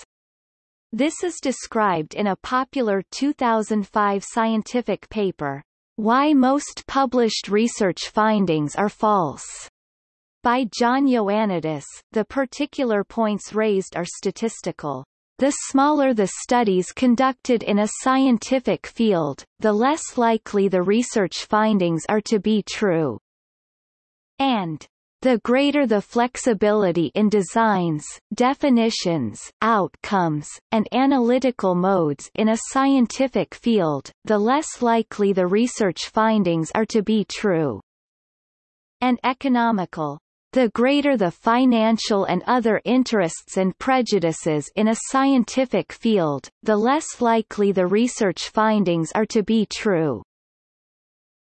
This is described in a popular 2005 scientific paper, Why Most Published Research Findings Are False, by John Ioannidis. The particular points raised are statistical. The smaller the studies conducted in a scientific field, the less likely the research findings are to be true. And the greater the flexibility in designs, definitions, outcomes, and analytical modes in a scientific field, the less likely the research findings are to be true. And economical the greater the financial and other interests and prejudices in a scientific field, the less likely the research findings are to be true.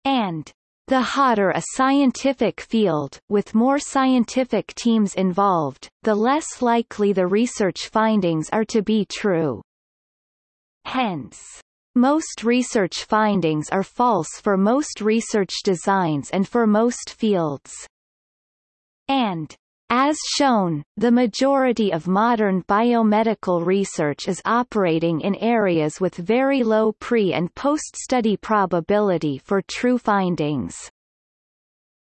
And the hotter a scientific field, with more scientific teams involved, the less likely the research findings are to be true. Hence, most research findings are false for most research designs and for most fields and as shown, the majority of modern biomedical research is operating in areas with very low pre- and post-study probability for true findings.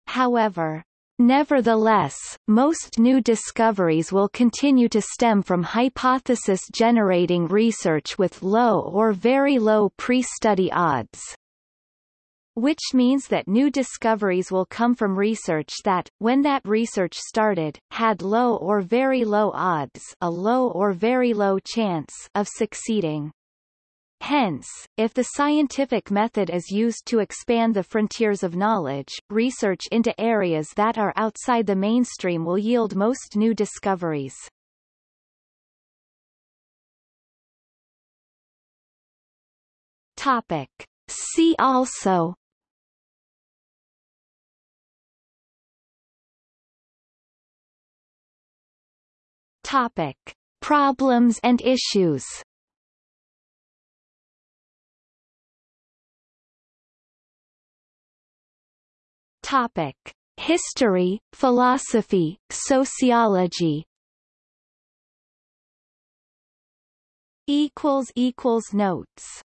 However, Nevertheless, most new discoveries will continue to stem from hypothesis-generating research with low or very low pre-study odds which means that new discoveries will come from research that, when that research started, had low or very low odds a low or very low chance of succeeding. Hence, if the scientific method is used to expand the frontiers of knowledge, research into areas that are outside the mainstream will yield most new discoveries. Topic. See also Topic: Problems and issues. Topic: History, philosophy, sociology. Notes